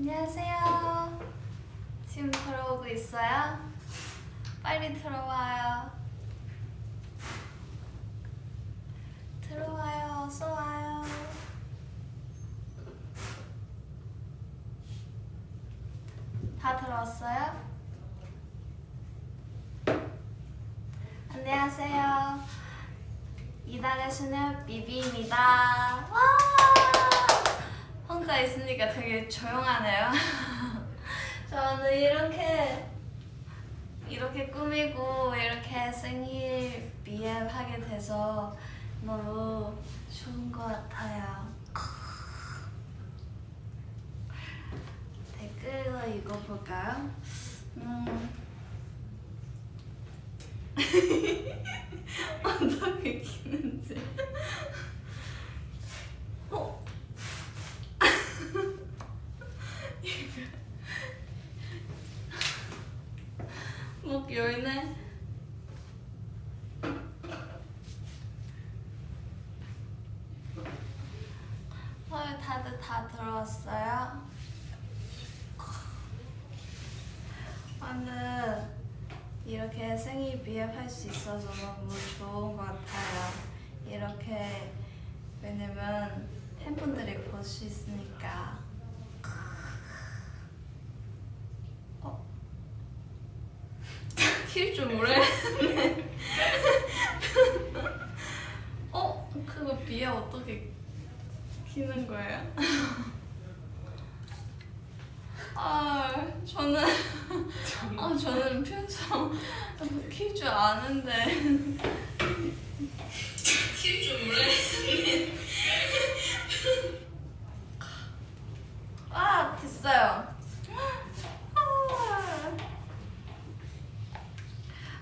안녕하세요. 지금 들어오고 있어요? 빨리 들어와요. 들어와요. 어서 와요. 다 들어왔어요? 안녕하세요. 이달의 소녀 비비입니다. 와! 혼자 있으니까 되게 조용하네요. 저는 이렇게 이렇게 꾸미고 이렇게 생일 비앱 하게 돼서 너무 좋은 것 같아요. 댓글로 읽어볼까요? 음. 어떻게 키는지. 어? 목 열네. 헐, 다들 다 들어왔어요? 오늘 이렇게 생일 비앱할 수 있어서 너무 좋은 것 같아요. 이렇게 왜냐면 팬분들이 볼 수 있으니까. 어? 킬줄 모르겠네. 어? 그거 비앱 어떻게 키는 거예요? 아, 저는 아, 저는 표정 킬줄 아는데 킬줄 모르겠네. 아, 됐어요.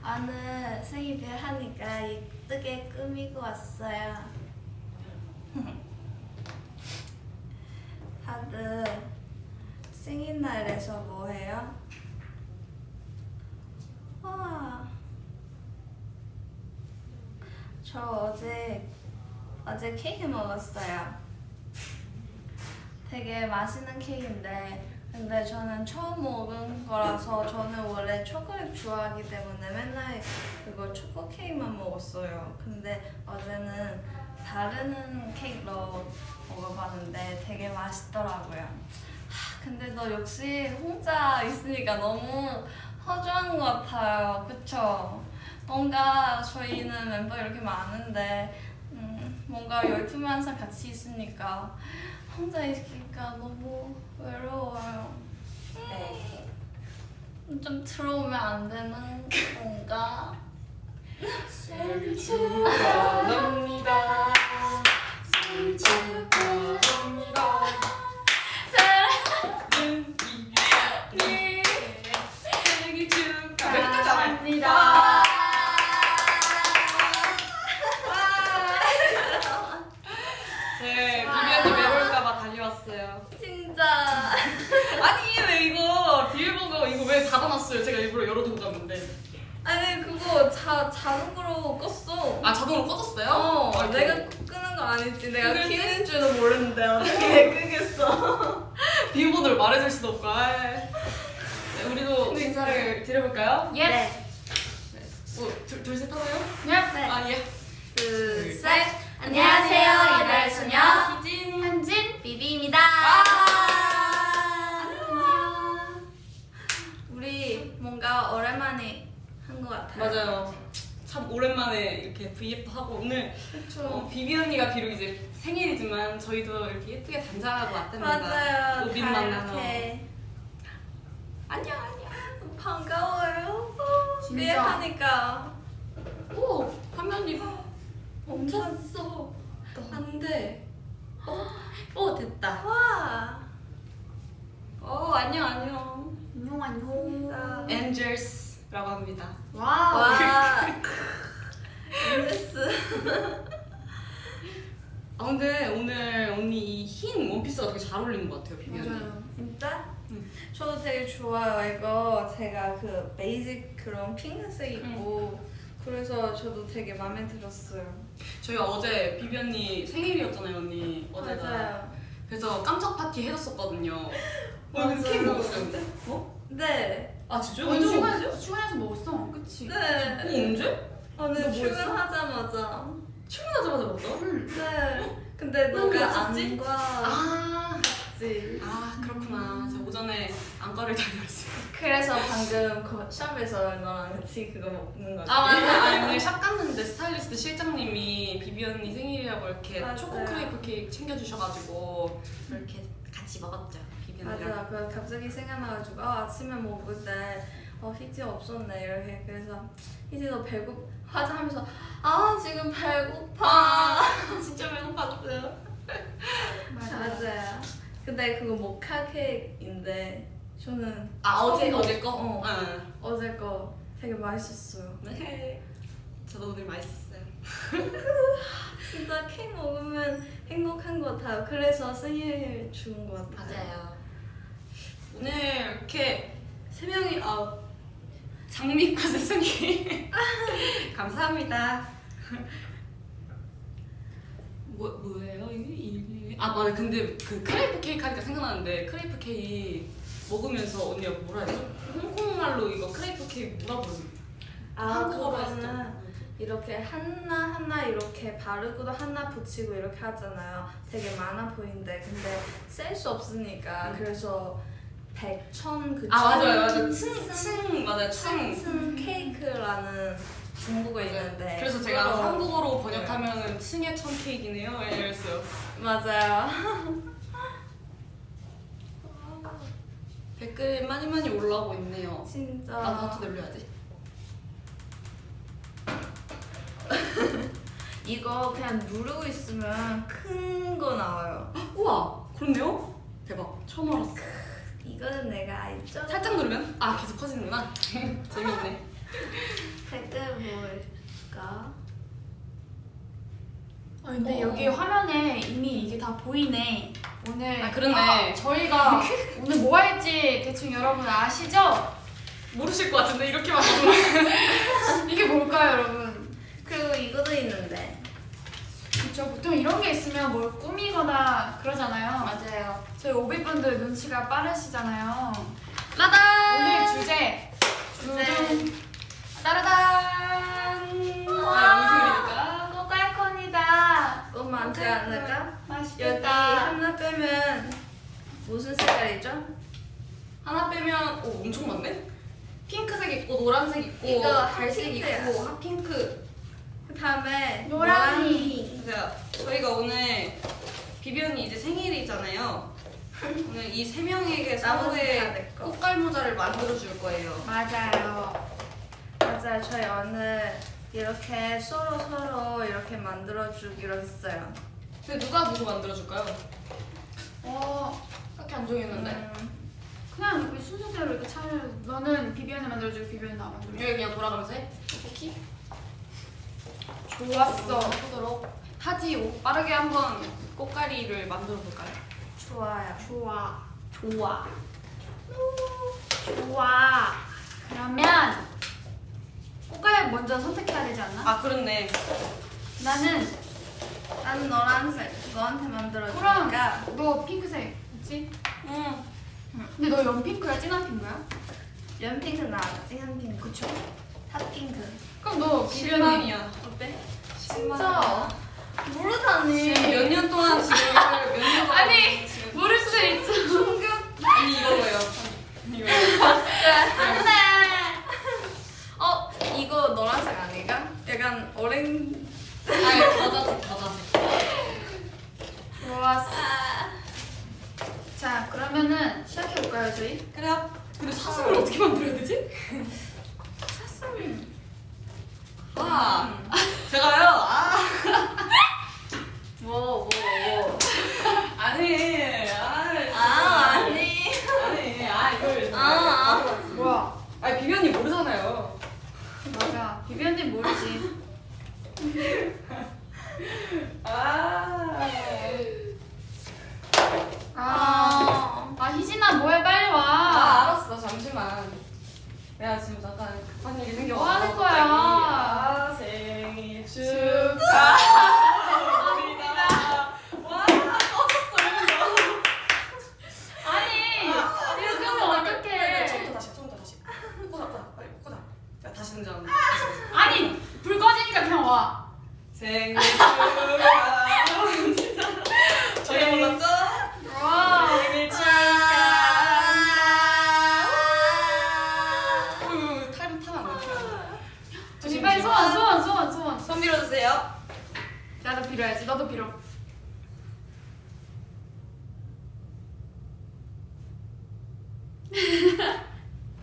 아, 생일배 하니까 이쁘게 꾸미고 왔어요. 다들 생일날에서 뭐 해요? 와. 저 어제 어제 케이크 먹었어요. 되게 맛있는 케이크인데 근데 저는 처음 먹은 거라서 저는 원래 초콜릿 좋아하기 때문에 맨날 그거 초코 케이크만 먹었어요. 근데 어제는 다른 케이크로 먹어봤는데 되게 맛있더라고요. 하, 근데 너 역시 혼자 있으니까 너무 허전한 것 같아요. 그쵸? 뭔가 저희는 멤버 이렇게 많은데 음, 뭔가 열두명 항상 같이 있으니까 혼자 있으니까 너무 외로워요. 네. 음, 좀 들어오면 안 되는 건가? 생일 축하합니다. 생일 축하합니다. 사랑하는 이 생일 축하합니다. 네, 비비언니 외로울까봐 달려왔어요. 진짜 아니 왜 이거 비밀번호 이거 왜 닫아놨어요? 제가 일부러 열어두고 갔는데. 아니 그거 자 자동으로 껐어. 아 자동으로 꺼졌어요? 어, 아이고. 내가 끄는 거 아니지. 내가 그랬지? 키는 줄도 모르는데 어떻게 끄겠어? 비밀번호를 말해줄 수도 없고. 아이. 네, 우리도 인사를 드려볼까요? 예. 네. 뭐, 둘, 둘 셋 하나요? 네. 아 예. 둘, 셋. 안녕하세요. 이달의 소녀 오랜만에 한 것 같아요. 맞아요. 참 오랜만에 이렇게 V앱도 하고 오늘. 어, 비비 언니가 비록 이제 생일이지만 저희도 이렇게 예쁘게 단장하고 왔답니다. 맞아요. 오빈 다 만나서. 안녕 안녕. 반가워요. 진짜. 비앱하니까 오 화면이 멈췄어. 안 돼. 오 됐다. 와. 어 안녕 안녕. 안녕 안녕. 엔젤스라고 합니다. wow. 와. 엔젤스. 아 근데 오늘 언니 이 흰 원피스가 되게 잘 어울리는 것 같아요 비비 언니. 진짜? 응. 저도 되게 좋아요. 이거 제가 그 basic 그런 핑크색 입고 그래서 저도 되게 마음에 들었어요. 저희가 어제 비비 언니 생일이었잖아요 언니. 어제가. 맞아요. 그래서 깜짝 파티 해줬었거든요. 어, 맞아요. 근데 케이크 먹었어요. 어? 네. 아 진짜요? 언제 언제? 먹었어요? 출근해서 먹었어. 그치? 어, 네. 언제? 오늘 너뭐 했어? 출근하자마자. 출근하자마자 먹었어? 응. 네. 근데 너 너가 뭐였었지? 안과 아, 지아 그렇구나. 제가 오전에 안과를 다녀왔어요. 그래서 방금 그 샵에서 너랑 같이 그거 먹는 거지. 아 맞아. 아니 오늘 샵 갔는데 스타일리스트 실장님이 비비 언니 생일이라고 이렇게 맞아요. 초코 크레이프 케이크 챙겨주셔가지고 이렇게 같이 먹었죠. 비비 언니랑. 맞아. 그 갑자기 생각나가지고 아, 아침에 먹을 때 어, 희지 없었네 이렇게 그래서 희지 너 배고파자 하면서 아 지금 배고파. 아 진짜 배고팠어요. 맞아요. 근데 그거 모카 케이크인데 저는 아 어제 처음 어제 거? 어. 응. 어제 거 되게 맛있었어요. 네. 저도 오늘 맛있었어요. 진짜 케이크 먹으면 행복한 것 같아요. 그래서 생일 주는 것 같아요. 오늘 이렇게 세 명이 아 장미과 선생님 감사합니다. 뭐 뭐예요 이게 아 맞아 근데 그 크레이프 케이크 하니까 생각나는데 크레이프 케이크 먹으면서 언니가 뭐라 해죠 홍콩말로 이거 크레이프 케이크 뭐라 부르는 아 한국어로 했어. 이렇게 하나 하나 이렇게 바르고도 하나 붙이고 이렇게 하잖아요. 되게 많아 보이는데 근데 셀수 없으니까 음. 그래서 백천 그아 맞아요 맞아요 층- 층층 맞아요 층층 케이크라는 중국어 있는데 그래서 제가 그거로- 한국어로 번역하면은 층의 천 케이크네요 이랬어요. 맞아요. 댓글 많이 많이 올라오고 있네요. 진짜 나도 늘려야지. 이거 그냥 누르고 있으면 큰 거 나와요. 우와, 그렇네요. 대박. 처음 알았어. 이거는 내가 알죠? 살짝 누르면 아 계속 커지는구나. 재밌네. 댓글 뭘까? 아, 근데 어. 여기 화면에 이미 이게 다 보이네. 오늘 아, 그러네. 아, 저희가 오늘 뭐 할지 대충 여러분 아시죠? 모르실 것 같은데 이렇게만 보면. 이게 뭘까요, 여러분? 그리고 이것도 있는데 그렇죠. 보통 이런 게 있으면 뭘 꾸미거나 그러잖아요. 맞아요. 저희 오비분들 눈치가 빠르시잖아요. 라다. 오늘 주제 주제. 따라단! 아, 무슨 일일까? 꼬깔콘이다. 너무 많지 않을까? 여기 맛있겠다. 하나 빼면 무슨 색깔이죠? 하나 빼면 오 엄청 많네. 핑크색 있고 노란색 있고 이거 갈색 핫핑크야. 있고 핫핑크. 그 다음에 노랑이. 자, 저희가 오늘 비비 언니 이제 생일이잖아요. 오늘 이 세 명에게 서로의. 꽃갈 모자를 만들어 줄 거예요. 맞아요. 맞아요. 저희 오늘 이렇게 서로 서로 이렇게 만들어 주기로 했어요. 근데 누가 누구 만들어 줄까요? 어, 딱히 안 정했는데. 음, 그냥 우리 순서대로 이렇게 차려. 너는 비비안을 만들어주고 비비안 나 만들어. 여기 그냥 돌아가면서 해. 오케이. 좋았어. 하도록 하지. 오, 빠르게 한번 꽃가리를 만들어 볼까요? 좋아요. 좋아. 좋아. 좋아. 그러면 꽃갈 먼저 선택해야 되지 않나? 아 그렇네. 나는 나는 노란색 너한테 만들어 그럼 너 핑크색 있지? 응. 근데 너 연핑크야? 진한 핑크야? 연핑크 나 진한 핑크 그쵸? 핫핑크 그럼 너 실망이야. 어때? 진짜 모르다니 몇 년 동안 지금 몇년 동안 아니, 지금 모를 수도 있죠. 충격 아니 이거예요. 이거예요. 안돼 어 이거 노란색 아닌가? 약간 오렌 아니 과자색 과자색. 좋았어. 자, 그러면은 시작해볼까요, 저희? 그래요. 근데 사슴을 어떻게 만들어야 되지? 사슴 아 제가요. 아 뭐 뭐 뭐. 아니 아아 아니 아니 아 이걸 아, 아. 뭐야? 아니 비비 언니 모르잖아요. 맞아. 비비안님 모르지. 아. 아, 아 아 희진아 뭐해 빨리 아 와. 알았어 잠시만. 내가 지금 잠깐 급한 일이 생겨. 뭐 하는 거야? 축하합니다. 와, 꺼졌어, 이러면서. 아니, 이렇게 하면 어떡해. 처음부터 다시, 처음부터 다시. 꼬다, 꼬다, 빨리 꼬다. 야, 다시 등장. 아니, 불 꺼지니까 그냥 와. 생일 축하 빌어야지. 나도 빌어.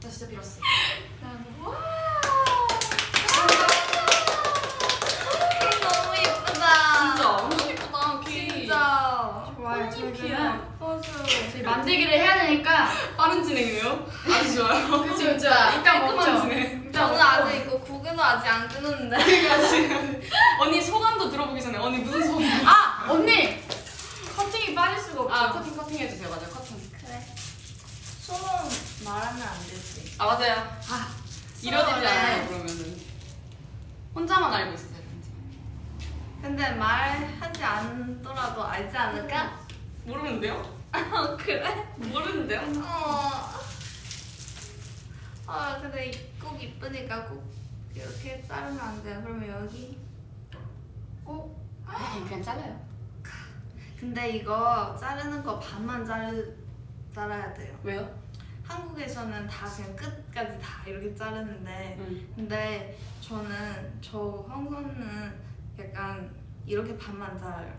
나 진짜 빌었어. 네. 만들기를 해야 되니까 빠른 진행이에요. 아주 좋아요. 그쵸 그쵸 먹죠. 구근도 아직 안 끊었는데. 그러니까 지금 언니 소감도 들어보기 전에 언니 무슨 소감? 아 언니 커팅이 빠질 수가 없죠. 아 커팅 커팅 해주세요. 맞아요 커팅. 그래. 소문 말하면 안 되지. 아 맞아요. 아 그래. 않아요 그러면은. 혼자만 알고 있어요. 근데 말하지 않더라도 알지 않을까? 모르는데요? 어, 그래? 모르는데요? 어. 아 근데 꼭 이쁘니까 꼭 이렇게 자르면 안 돼요. 그러면 여기. 어? 아 그냥 잘라요. 근데 이거 자르는 거 반만 자르 자라야 돼요. 왜요? 한국에서는 다 그냥 끝까지 다 이렇게 자르는데 응. 근데 저는 저 황선은 약간 이렇게 반만 자라요.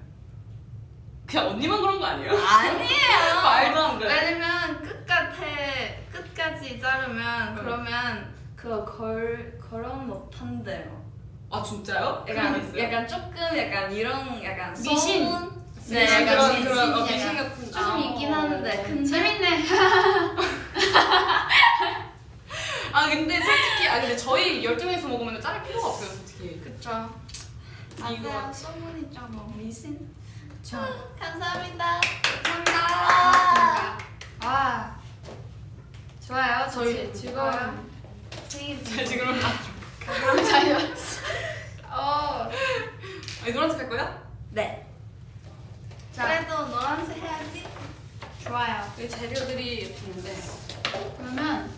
그냥 언니만 그런 거 아니에요? 아니에요. 말도 안 돼. 왜냐면 끝까지 끝까지 자르면 응. 그러면 그거 걸 걸어 못 한대요. 아 진짜요? 그런 약간? 약간 조금 약간 이런 약간 미신. 소문? 네, 네, 약간 그런 미신, 그런 어, 약간 미신 같은 좀 아, 있긴 어. 하는데 근데 재밌네. 아 근데 솔직히 아 근데 저희 12명이서 먹으면 자를 필요가 없어요 솔직히 그쵸. 이거- 맞아요. 소문 있잖아. 미신. 저 감사합니다. 감사합니다. 아 좋아요. 저희- 저희 즐거워요. 잘 지금 감사해요. 어. 아니 노란색 할 거야? 네. 자 그래도 노란색 해야지. 좋아요. 여기 재료들이 있는데 그러면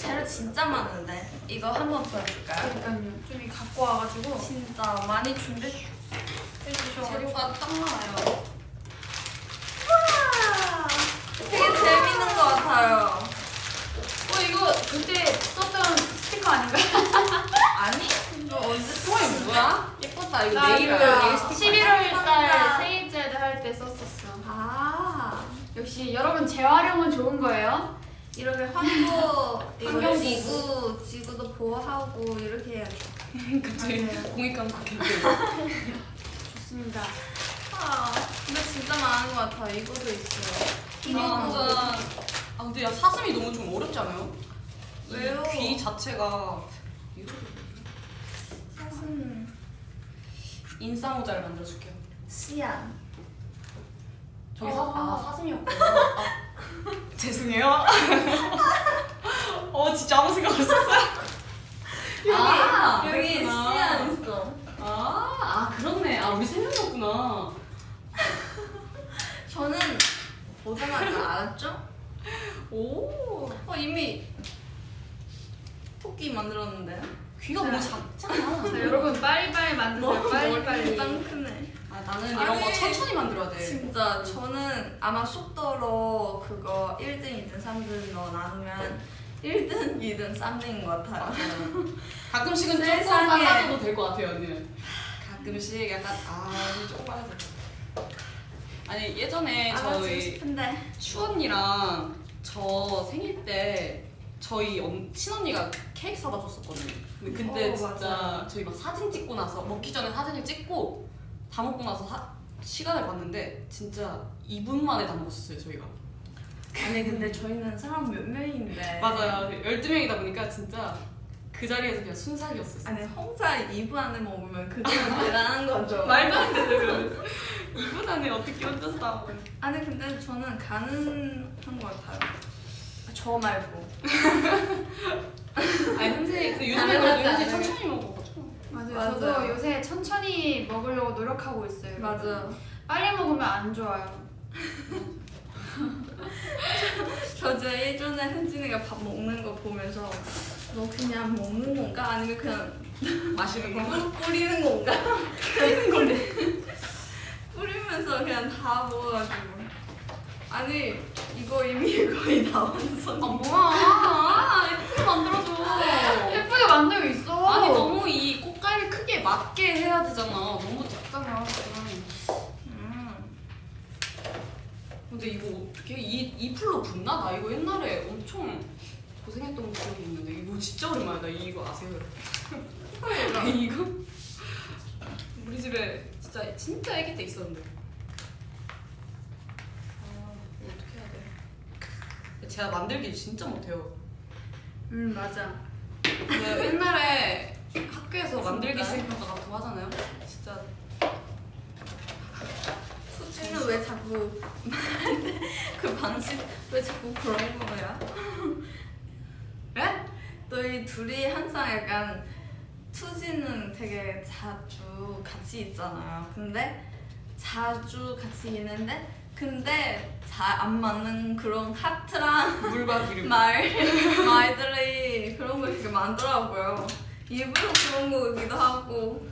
재료 진짜 많은데 이거 한번 보여줄까요? 그러니까요. 좀이 갖고 와가지고 진짜 많이 준비해 주셔. 재료가 딱 많아요 와, 되게 재밌는 것 같아요. 어 이거 그때 스티커 아닌가요? 아니? 이거 언제 소이 뭐야? 예뻤다 이거 나 네일 그 네일 스티커 11월 맞다. 달 생일제도 할때 썼었어. 아 역시 여러분 재활용은 좋은 거예요. 이렇게 이거 환경 지구 지구도 보호하고 이렇게 해야죠. 갑자기 맞아요. 공익감 받게 좋습니다. 아 근데 진짜 많은 것 같아. 이거도 있어요. 아 완전 아 근데 야 사슴이 너무 좀 어렵지 않아요? 이 왜요? 귀 자체가 사슴 인싸 모자를 만들어줄게요 씨앗. 저기 사, 아. 아 사슴이었구나 아, 죄송해요 어 진짜 아무 생각 없었어요 아, 여기. 씨앗 있어. 아, 아 그렇네 아 우리 세 명이었구나 저는 보자마자 알았죠? 오 어 이미 토끼 만들었는데요? 귀가 너무 작잖아 자, 여러분 빨리빨리 만드세요. 빨리빨리. 짱 크네. 아 나는 이런 거 아니, 천천히 만들어야 돼 진짜 저는 아마 속도로 그거 1등, 2등, 3등으로 나누면 1등, 2등, 3등인 것 같아요. 가끔씩은 조금. 빨라져도 될 것 같아요 언니는 가끔씩 약간 아 조금 빨라져 아니 예전에 알아주고 저희 싶은데 슈 언니랑 저 생일 때 저희 언, 친언니가 케이크 사다 줬었거든요. 근데 그때 어, 진짜 맞아요. 저희 막 사진 찍고 나서 먹기 전에 사진을 찍고 다 먹고 나서 사- 시간을 봤는데 진짜 2분 만에 다 먹었어요 저희가. 아니 근데 저희는 사람 몇 명인데 맞아요. 12명이다 보니까 진짜 그 자리에서 그냥 순삭이었어요. 아니 혼자 2분 안에 먹으면 그거는 대단한 거죠. 말도 안 되는 그 2분 안에 어떻게 혼자서 다 먹어요. 아니 근데 저는 가능한 것 같아요. 저 말고. 아니 현재 근데 요즘에 그래도 현재. 천천히 먹어가지고. 맞아요. 맞아요. 저도 요새 천천히 먹으려고 노력하고 있어요. 맞아. 빨리 먹으면 안 좋아요. 저 이제 예전에 현진이가 밥 먹는 거 보면서 너 그냥 먹는 건가 아니면 그냥 마시는 거. 뿌- 뿌리는 건가? 뿌리는 건데 뿌리면서 그냥 다 먹어가지고 아니 이거 이미 거의 다 완성. 아 뭐야 예쁘게 만들어줘 예쁘게 만들고 있어. 아니 너무 이 꽃갈비 크기에 맞게 해야 되잖아 너무 작잖아 음. 근데 이거 어떻게 이, 이 풀로 붙나? 나 이거 옛날에 엄청 고생했던 기억이 있는데 이거 진짜 오랜만이다 이거 아세요? 이거 우리 집에 진짜 진짜 애기 때 있었는데 아 이거 어떻게 해야 돼? 제가 만들기 진짜 못해요 음 맞아. 그 옛날에 학교에서 만들기? 시행평가 같은 거 하잖아요 진짜 수지는 왜 자꾸 그 방식 왜 자꾸 그런 거야? 에? 너희 둘이 항상 약간 수지는 되게 자주 같이 있잖아요. 근데 자주 같이 있는데 근데 잘 안 맞는 그런 하트랑 물과 기름 말 말들이 그런 거 되게 많더라고요. 일부러 그런 거기도 하고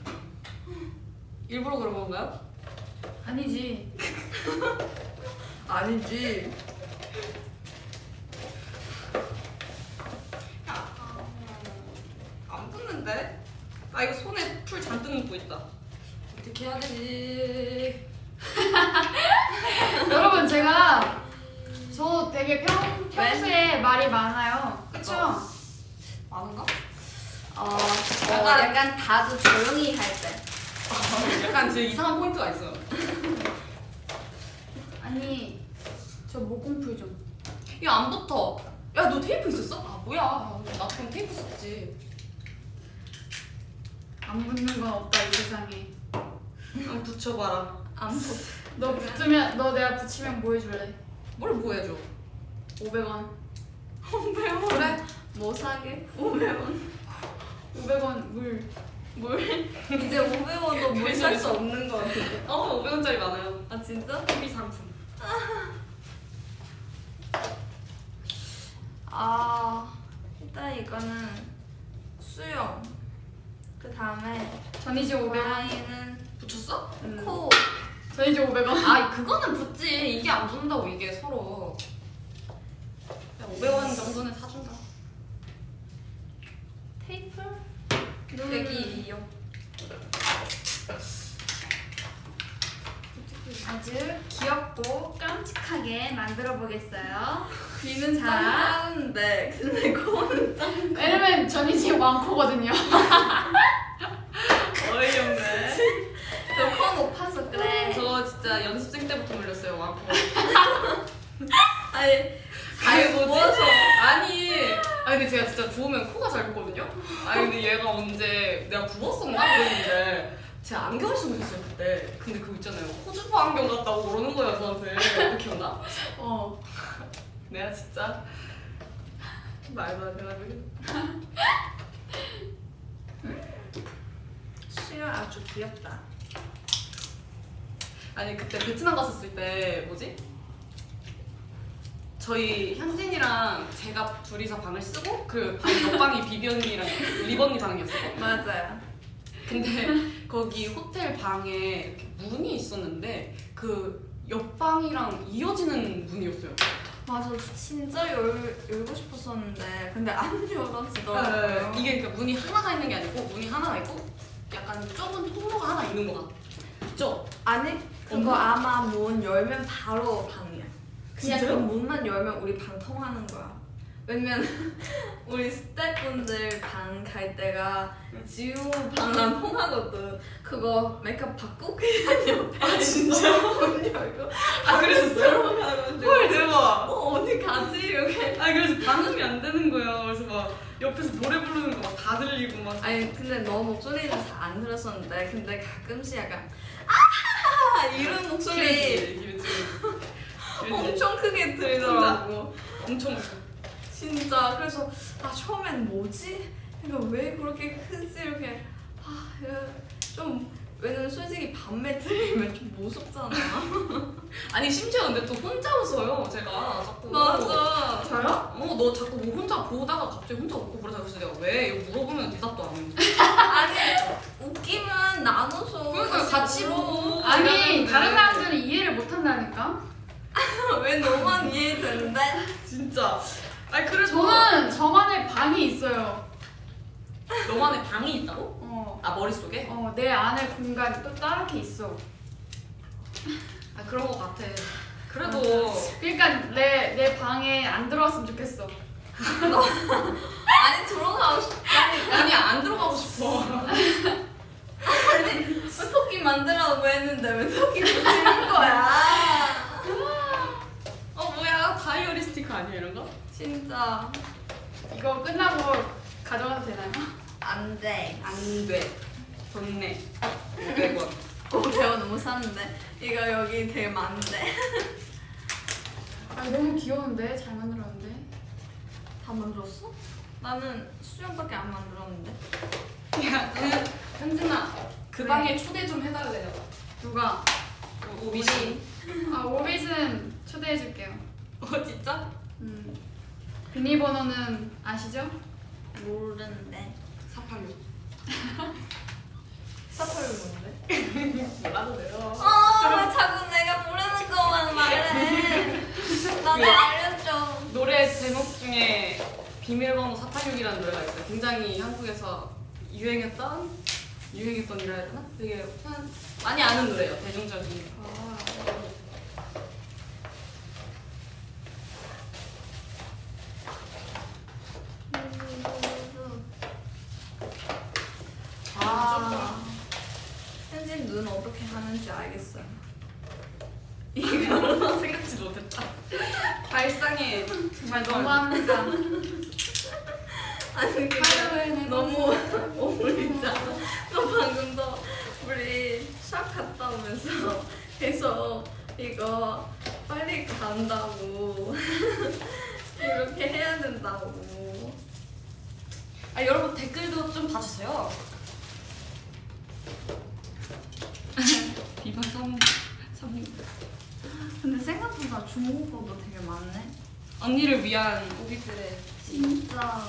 일부러 그런 건가요? 아니지. 아니지. 안 붙는데? 아 이거 손에 풀 잔뜩 묻고 있다. 어떻게 해야 되지? 제가 저 되게 평, 평소에 말이 많아요. 그쵸? 많은가? 어, 약간- 약간 약간 다들 조용히 할 때. 약간 제 이상한 포인트가 있어요. 아니 저 목공풀 좀. 야 안 붙어. 야 너 테이프 있었어? 아 뭐야? 나 그럼 테이프 썼지. 안 붙는 건 없다 이 세상에. 한번 붙여봐라. 안 보. 너 붙으면 너 내가 붙이면 뭐 해줄래? 뭘 뭐 해줘? 500원. 그래? 뭐 사게? 500원. 500원 물. 뭘? 이제 500원도 물 살 수 없는 거 같은데. 어 500원짜리 많아요. 아 진짜? 소비 상품. 아 일단 이거는 수영. 그 다음에 전 이제 500원. 고양이는 붙였어? 음. 코. 전 이제 500원. 아 그거는 붙지. 이게 안 붙는다고 이게 서로. 야 500원 정도는 사준다. 테이프. 눈. 여기요. 아주 귀엽고 깜찍하게 만들어 보겠어요. 귀는 자. 짱짱한데 근데 코는 짱. 왜냐면 전 이제 왕코거든요. 어이없네. 저 코 높아서 그래. 저 진짜 연습생 때부터 물렸어요 왕코. 아니 보지? 모아서. 아니, 아니 근데 제가 진짜 부으면 코가 잘 붙거든요. 아니 근데 얘가 언제 내가 부었었나 그랬는데 제가 안경을 쓰고 있었어요 그때. 근데 그거 있잖아요 코주파 안경 같다고 그러는 거예요 저한테. 기억나? 어. 내가 진짜 말도 안 돼가지고. 수영 아주 귀엽다. 아니 그때 베트남 갔었을 때 뭐지? 저희 현진이랑 제가 둘이서 방을 쓰고 그방 옆방이 비비 언니랑 리버 언니 방이었어요. 맞아요. 근데 거기 호텔 방에 이렇게 문이 있었는데 그 옆방이랑 이어지는 문이었어요. 맞아, 진짜 열, 열고 싶었었는데 근데 안 열어지더라고요. 네, 이게 그러니까 문이 하나가 있는 게 아니고 문이 하나가 있고 약간 좁은 통로가 하나 있는 거 같죠? 아니 그거 없나? 아마 문 열면 바로 방이야. 그냥 그 진짜요? 문만 열면 우리 방 통하는 거야. 왜냐면 우리 스태프분들 방 갈 때가 지우 방랑 통하거든. 그거 메이크업 받고 그냥 옆에 아 진짜 문 열고 아 그랬었어요? 헐 대박. 어 어디 가지 이렇게. 아 그래서 반응이 안 되는 거예요. 그래서 막 옆에서 노래 부르는 거 막 다 들리고 막. 아니 근데 너 목소리는 잘 안 들었었는데 근데 가끔씩 약간 아 이런 목소리. 엄청 크게 들리더라고. 엄청. 진짜 그래서 아 처음엔 뭐지? 이거 왜 그렇게 크지 이렇게 아 좀 왜냐면 솔직히 밤에 들리면 좀 무섭잖아. 아니 심지어 근데 또 혼자 웃어요 제가 자꾸. 맞아. 저요? 어너 자꾸 뭐 혼자 보다가 갑자기 혼자 웃고 그러자 그래서 내가 왜 이거 물어보면 대답도 안 해. 아니 웃기면 나눠서 그러니까 같이 보고. 아니 이러는데. 다른 사람들은 이해를 못 한다니까. 왜 너만 이해되는데? 진짜. 아니 그래서 저는 저만의 방이 있어요. 너만의 방이 있다고? 어. 아 머릿속에? 어, 내 안에 공간이 또 따르게 있어. 아 그런 거 같아. 그래도 그러니까 내 내 방에 안 들어왔으면 좋겠어. 아니 들어가고 싶다니까. 아니 안 들어가고 싶어. 아니 토끼 만들라고 했는데 왜 토끼 붙이는 거야? 어 뭐야 다이어리 스티커 아니야 이런 거? 진짜 이거 끝나고 가져가도 되나요? 안 돼. 안 돼. 돈 내. 500원. 오 배워 너무 샀는데 이거 여기 되게 많은데 아 너무 귀여운데 잘 만들었는데. 다 만들었어? 나는 수영밖에 안 만들었는데 야, 그 현진아 그 네. 방에 초대 좀 해달래요. 누가? 오비씨. 아 오빛은 초대해줄게요. 어 진짜? 음. 비밀번호는 아시죠? 모르는데 486. 사파를 뭔데? 몰라도 돼요. 어 자꾸 내가 모르는 것만 말해 나도 알려줘 노래 제목 중에 비밀번호 486이라는 노래가 있어요. 굉장히 한국에서 유행했던 유행했던 이라 해야 되나? 되게 한, 많이 아는 노래예요. 대중적인. 아 현진 눈 어떻게 하는지 알겠어요 이거 생각지도 못했다. 발상에 정말 너무합니다. 아니 하루에는 너무 어울리잖아 너 방금도 우리 샵 갔다 오면서 계속 이거 빨리 간다고 이렇게 해야 된다고 아 여러분 댓글도 좀 봐주세요. 비방 성 성. 근데 생각보다 중국어도 되게 많네 언니를 위한 오빛들의 진짜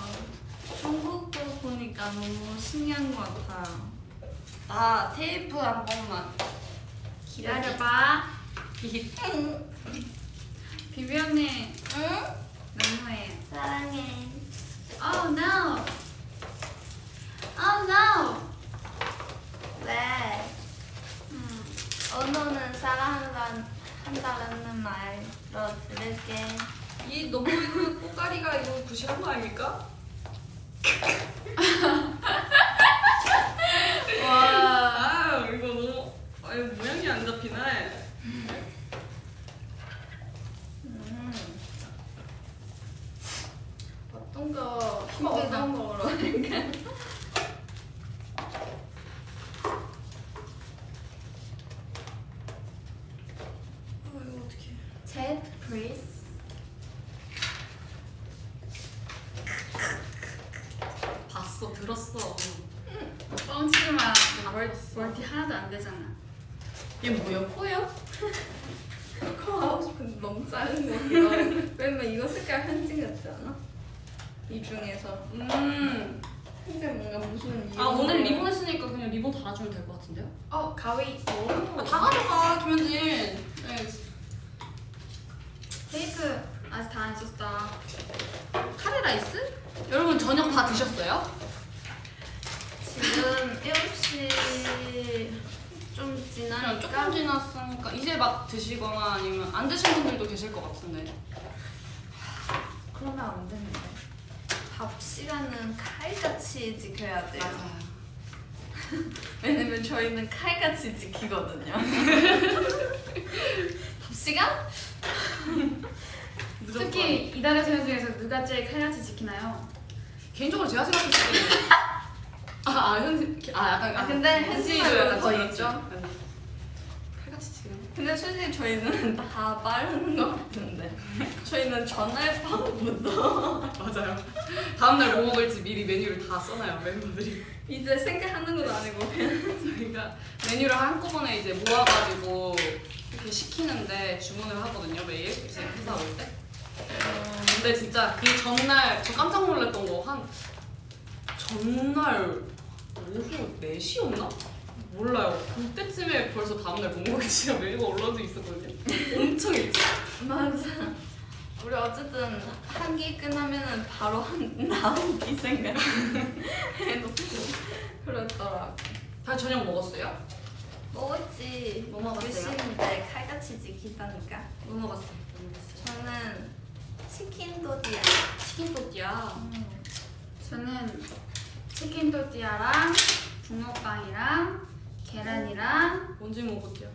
중국어 보니까 너무 신기한 것 같아요 아 테이프 한 번만 기다려봐. 비비 언니 응? 너무해. 사랑해 Oh no. Oh no. 왜? 음. 언어는 사랑한다는 한다는 말로 들을게 이 너무 이거 꼬까리가 이거 부실한 거 아닙니까? 와 아, 이거 너무 아 이거 모양이 안 잡히네 음. 어떤 거 거로 할까? 아 이거 어떻게 Chat please. 봤어 들었어 뻥치지 마. 멀- 멀티 하나도 안 되잖아. 얘 뭐야 코야? 코 하고 싶은데 너무 작은 거 이거 왜냐면 이거 색깔 현진 같지 않아? 이 중에서 음아 현진 뭔가 무슨 아, 오늘 리본 했으니까 그냥 리본 달아주면 될 것 같은데요? 어 가위. 아, 다 가져가 김현진 네. 테이프 아직 다 안 썼다. 카레라이스? 여러분 저녁 다 드셨어요? 지금 7시 좀 지나니까 조금 지났으니까 이제 막 드시거나 아니면 안 드신 분들도 계실 것 같은데 그러면 안 되는데 밥 시간은 칼같이 지켜야 돼요 맞아요 왜냐면 저희는 칼같이 지키거든요 밥 시간? 특히 이달의 소년 중에서 누가 제일 칼같이 지키나요? 개인적으로 제가 생각했을 때 아, 아 현진 아 약간 아, 근데 더 지났지. 있죠? 약간 칼같이 지금 근데 솔직히 저희는 다 빠르는 것 같은데 저희는 전날 밤부터 맞아요 다음 날 뭐 먹을지 미리 메뉴를 다 써놔요 멤버들이 이제 생각하는 건 아니고 저희가 메뉴를 한꺼번에 이제 모아가지고 이렇게 시키는데 주문을 하거든요 매일 이제 회사 올 때. 근데 진짜 그 전날 저 깜짝 놀랐던 거 한 전날 오후 4시였나? 몰라요. 그때쯤에 벌써 다음날 시간 메뉴가 올라져 있었거든요. 엄청 일찍. 맞아 우리 어쨌든 한기 끝나면은 바로 한 나오기 생각 해놓고 그렇더라고 다 저녁 먹었어요? 먹었지. 뭐 먹었어요? 열심인데 칼같이 지키다니까. 뭐 먹었어? 뭐 먹었어요? 저는 치킨 도디야. 치킨 또띠야. 저는 치킨 토띠아랑 붕어빵이랑 계란이랑 언제 먹었대요?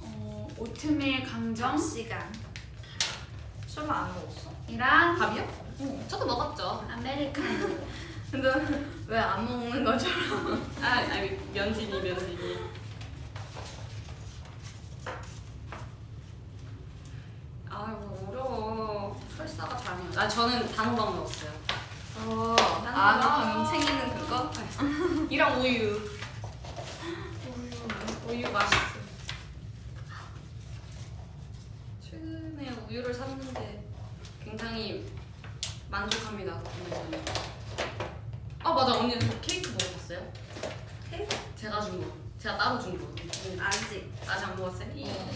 어, 오트밀 강정 시간. 술안 먹었어? 이랑 밥이요? 응. 저도 먹었죠. 아메리카노 근데 왜 안 먹는 것처럼? 아, 아니 면진이 면진이. 아이고 어려워. 나 저는 단호박 먹었어요. 어. 아, 너 방금 챙기는 그거? 이랑 우유. 우유 맛있어. 최근에 우유를 샀는데 굉장히 만족합니다. 오늘. 아 맞아 언니 케이크 먹어봤어요? 케이크? 제가 준 거. 제가 따로 준 거. 아직. 아직 안 먹었어요? 어.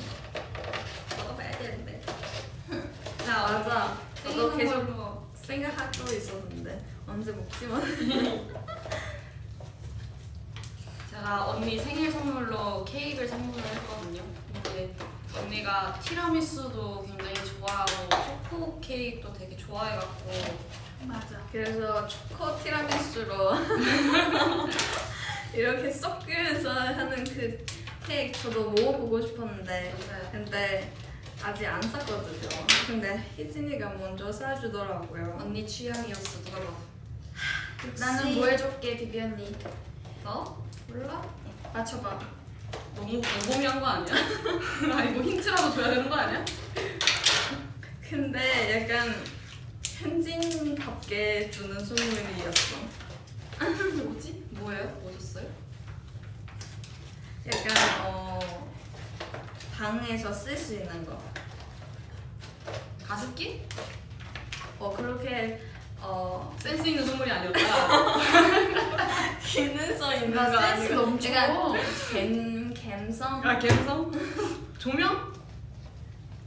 먹어봐야 되는데. 자, 맞아. 저도 생기는 계속 걸로. 생각하고 있었는데 먹지만. 제가 언니 생일 선물로 케이크를 선물을 했거든요. 근데 언니가 티라미수도 굉장히 좋아하고 초코 케이크도 되게 좋아해갖고 맞아 그래서 초코 티라미수로 이렇게 섞으면서 하는 그 케이크 저도 먹어보고 싶었는데 근데 아직 안 샀거든요. 근데 희진이가 먼저 사주더라고요. 언니 취향이었어 누가 봐. 나는 뭐 해줄게 비비 언니 너? 몰라? 맞춰봐 너무 광범위한 거 아니야? 아니 뭐 힌트라도 줘야 되는 거 아니야? 근데 약간 현진답게 주는 선물이었어. 뭐지? 뭐예요? 뭐 줬어요? 약간 어 방에서 쓸 수 있는 거. 가습기? 어 그렇게 어 센스 있는 선물이 아니었다. 기능성 있는 거나 센스 갬 갬성 아 갬성? 조명?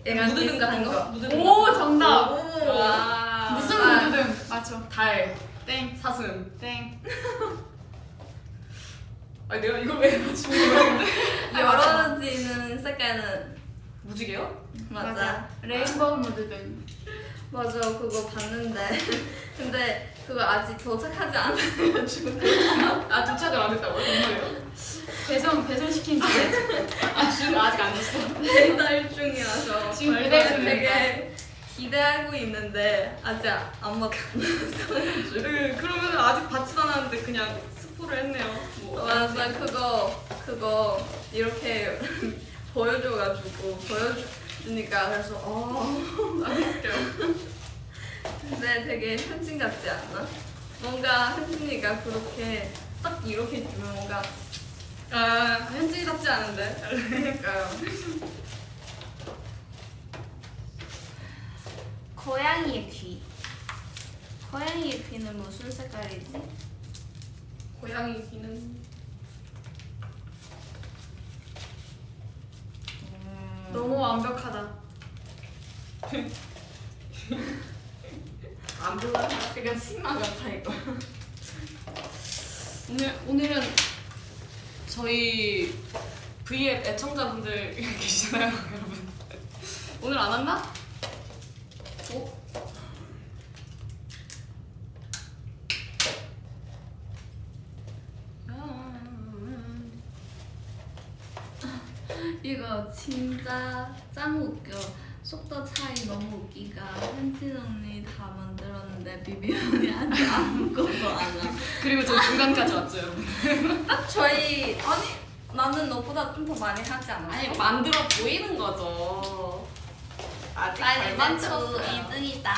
약간 무드등 같은 거? 무드등 오 정답 오. 무슨 아. 무드등 맞춰 달, 땡 사슴. 땡. 아니 내가 이걸 왜 맞추는 거였는데? 열어지는 색깔은 무지개요? 맞아. 레인보우 무드등 맞아 그거 봤는데 근데 그거 아직 도착하지 않아가지고 아 도착을 안 했다고요? 정말요? 배송 배송시킨 지 아 지금 아직 안 됐어. 배달 중이라서 지금 배달 중이니까. 되게 기대하고 있는데 아직 안 먹었어 네, 그러면 아직 받지도 않았는데 그냥 스포를 했네요. 뭐. 맞아 그거 그거 이렇게 보여줘가지고 보여 주니까 그래서 어 아 웃겨. 근데 되게 현진 같지 않나? 뭔가 현진이가 그렇게 딱 이렇게 주면 뭔가 아 현진이 답지 않은데. 그러니까요. 고양이의 귀. 고양이의 귀는 무슨 색깔이지? 고양이 귀는 너무 완벽하다 안 불러요? 약간 치마 같아 이거. 오늘 오늘은 저희 V앱 애청자분들 계시잖아요, 여러분. 오늘 안 왔나? 오? 이거 진짜 짱 웃겨. 속도 차이 너무 웃기가. 현진 언니 다 만들었는데 비비 언니 아직 아무것도 안 하. 그리고 저 중간까지 왔죠. 딱 저희 아니 나는 너보다 좀 더 많이 하지 않았어? 아니 만들어 보이는 거죠. 아직. 저 2등이다.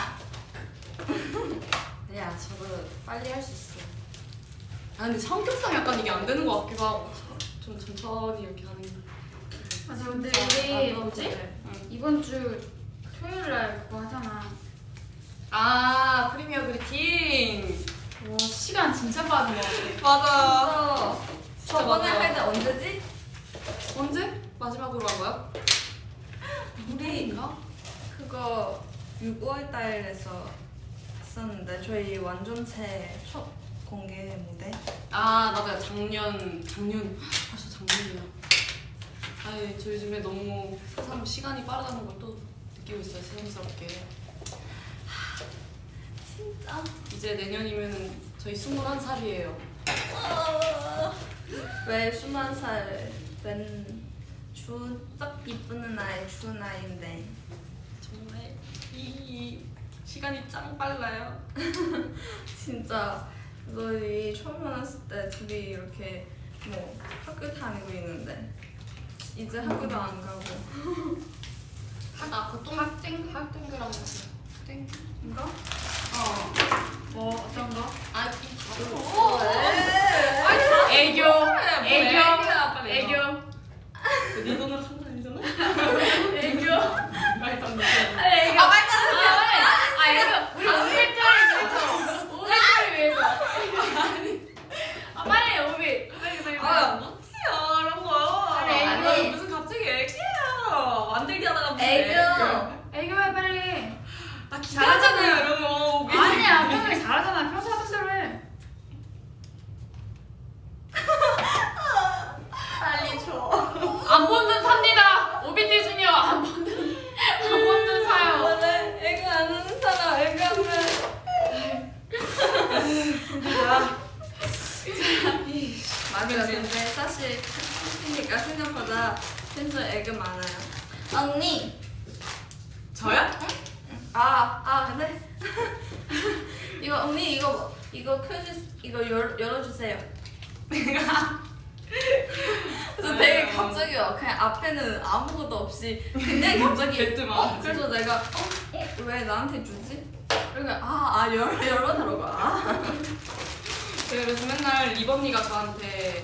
네, 아, 저도 빨리 할 수 있어. 아 근데 성격상 약간 이게 안 되는 것 같기도 하고 좀 천천히 이렇게 하는 게. 맞아 근데 진짜 우리 나도 뭐지? 응. 이번 주 토요일 날 그거 하잖아 아 프리미어 그리팅. 와 시간 진짜 같아 맞아. 어, 저번에. 할 때 언제지? 언제 마지막으로 한 거야? 우리 그거 6월 달에서 했었는데 저희 완전체 첫 공개 무대. 아 맞아요 작년 작년 벌써 작년이야. 아니 저 요즘에 너무 세상 시간이 빠르다는 걸 또 느끼고 있어요 새삼스럽게. 진짜. 이제 내년이면은 저희 21살이에요. 왜 스무 살은 주딱 이쁘는 나이 주 나이인데. 정말 이, 이 시간이 짱 빨라요. 진짜. 너희 처음 만났을 때 둘이 이렇게 뭐 학교 다니고 있는데 이제 학교도 안 가고 아 보통 학생 학생들하고 있어요. 땡인가? 어. 뭐 어떤 거? 아 오, 왜? 애교. 애교. 애교 애교. 네 돈으로 산거 아니잖아? 애교. 말도 안 돼. 애교. 아 말도 안 돼. 아 애교. 우리 오빛들을 위해서. 오빛들을 위해서. 아 빨리 오빛. 빨리 빨리. 아 못해요 이런 거 아니, 아니 아니. 무슨 갑자기 애기예요 만들기 하다가 무슨 애교. 애교해 빨리. 아 기다리잖아요 이런 거 아니야 평소에 잘하잖아. 평소 하던 대로 해. 빨리 줘. 안 본눈 삽니다. 오빛들 주니어 안 본눈 안 본눈 사요. 오늘 애교 안 하는 사람 애교 하면 근데 사실 팬이니까 생각보다 진짜 애교 많아요. 언니. 저요? 아, 아, 네. 이거 언니 이거 이거 켜주 이거 열 열어주세요. 그래서 되게 갑자기요. 그냥 앞에는 아무것도 없이 그냥 갑자기 어? 그래서 내가 어? 어? 왜 나한테 주지? 그러니까 아아 열 열어달라고 아. 제가 그래서 맨날 리번니가 저한테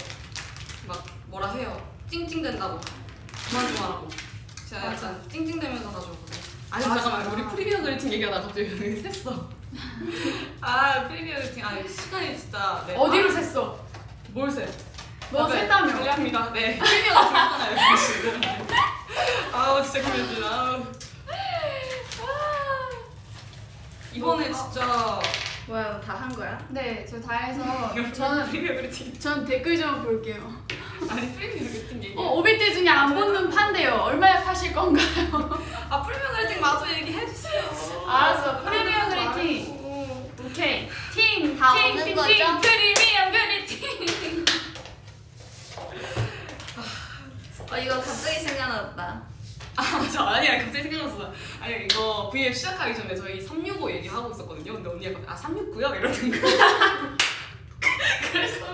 막 뭐라 해요 찡찡댄다고 그만 좀 하라고 제가 약간 찡찡대면서 가져오거든요 아니 맞아. 잠깐만 우리 프리미어 그리팅 얘기하다 갑자기 여기 샜어 아 프리미어 그리팅 아 시간이 진짜 네. 어디로 샜어? 뭘 세? 너 샜다며? 관리합니다. 네. 프리미어가 들었잖아요, 지금. 아우, 진짜 그랬지. 아우. 이번에 진짜 뭐야 다 한 거야? 네, 저 다 해서 저는 프리미어. 전 댓글 좀 볼게요. 아니, 프리미어 그리팅 얘기. 어, 오빛들 중에 안 본눈 판대요. 얼마에 파실 건가요? 아, 프리미어 그리팅 마저 얘기해 주세요. 알았어, 프리미어 아, 그리팅. 말고. 오케이. 팀, 다 팀, 팀, 거죠? 팀, 프리미엄 그리팅. 어 이거 갑자기 생각났다. 아, 맞아. 아니야, 갑자기 생각났어. 아니, 이거 V앱 시작하기 전에 저희 365 얘기하고 있었거든요. 근데 언니가 아, 369요? 이러는 거야. 그래서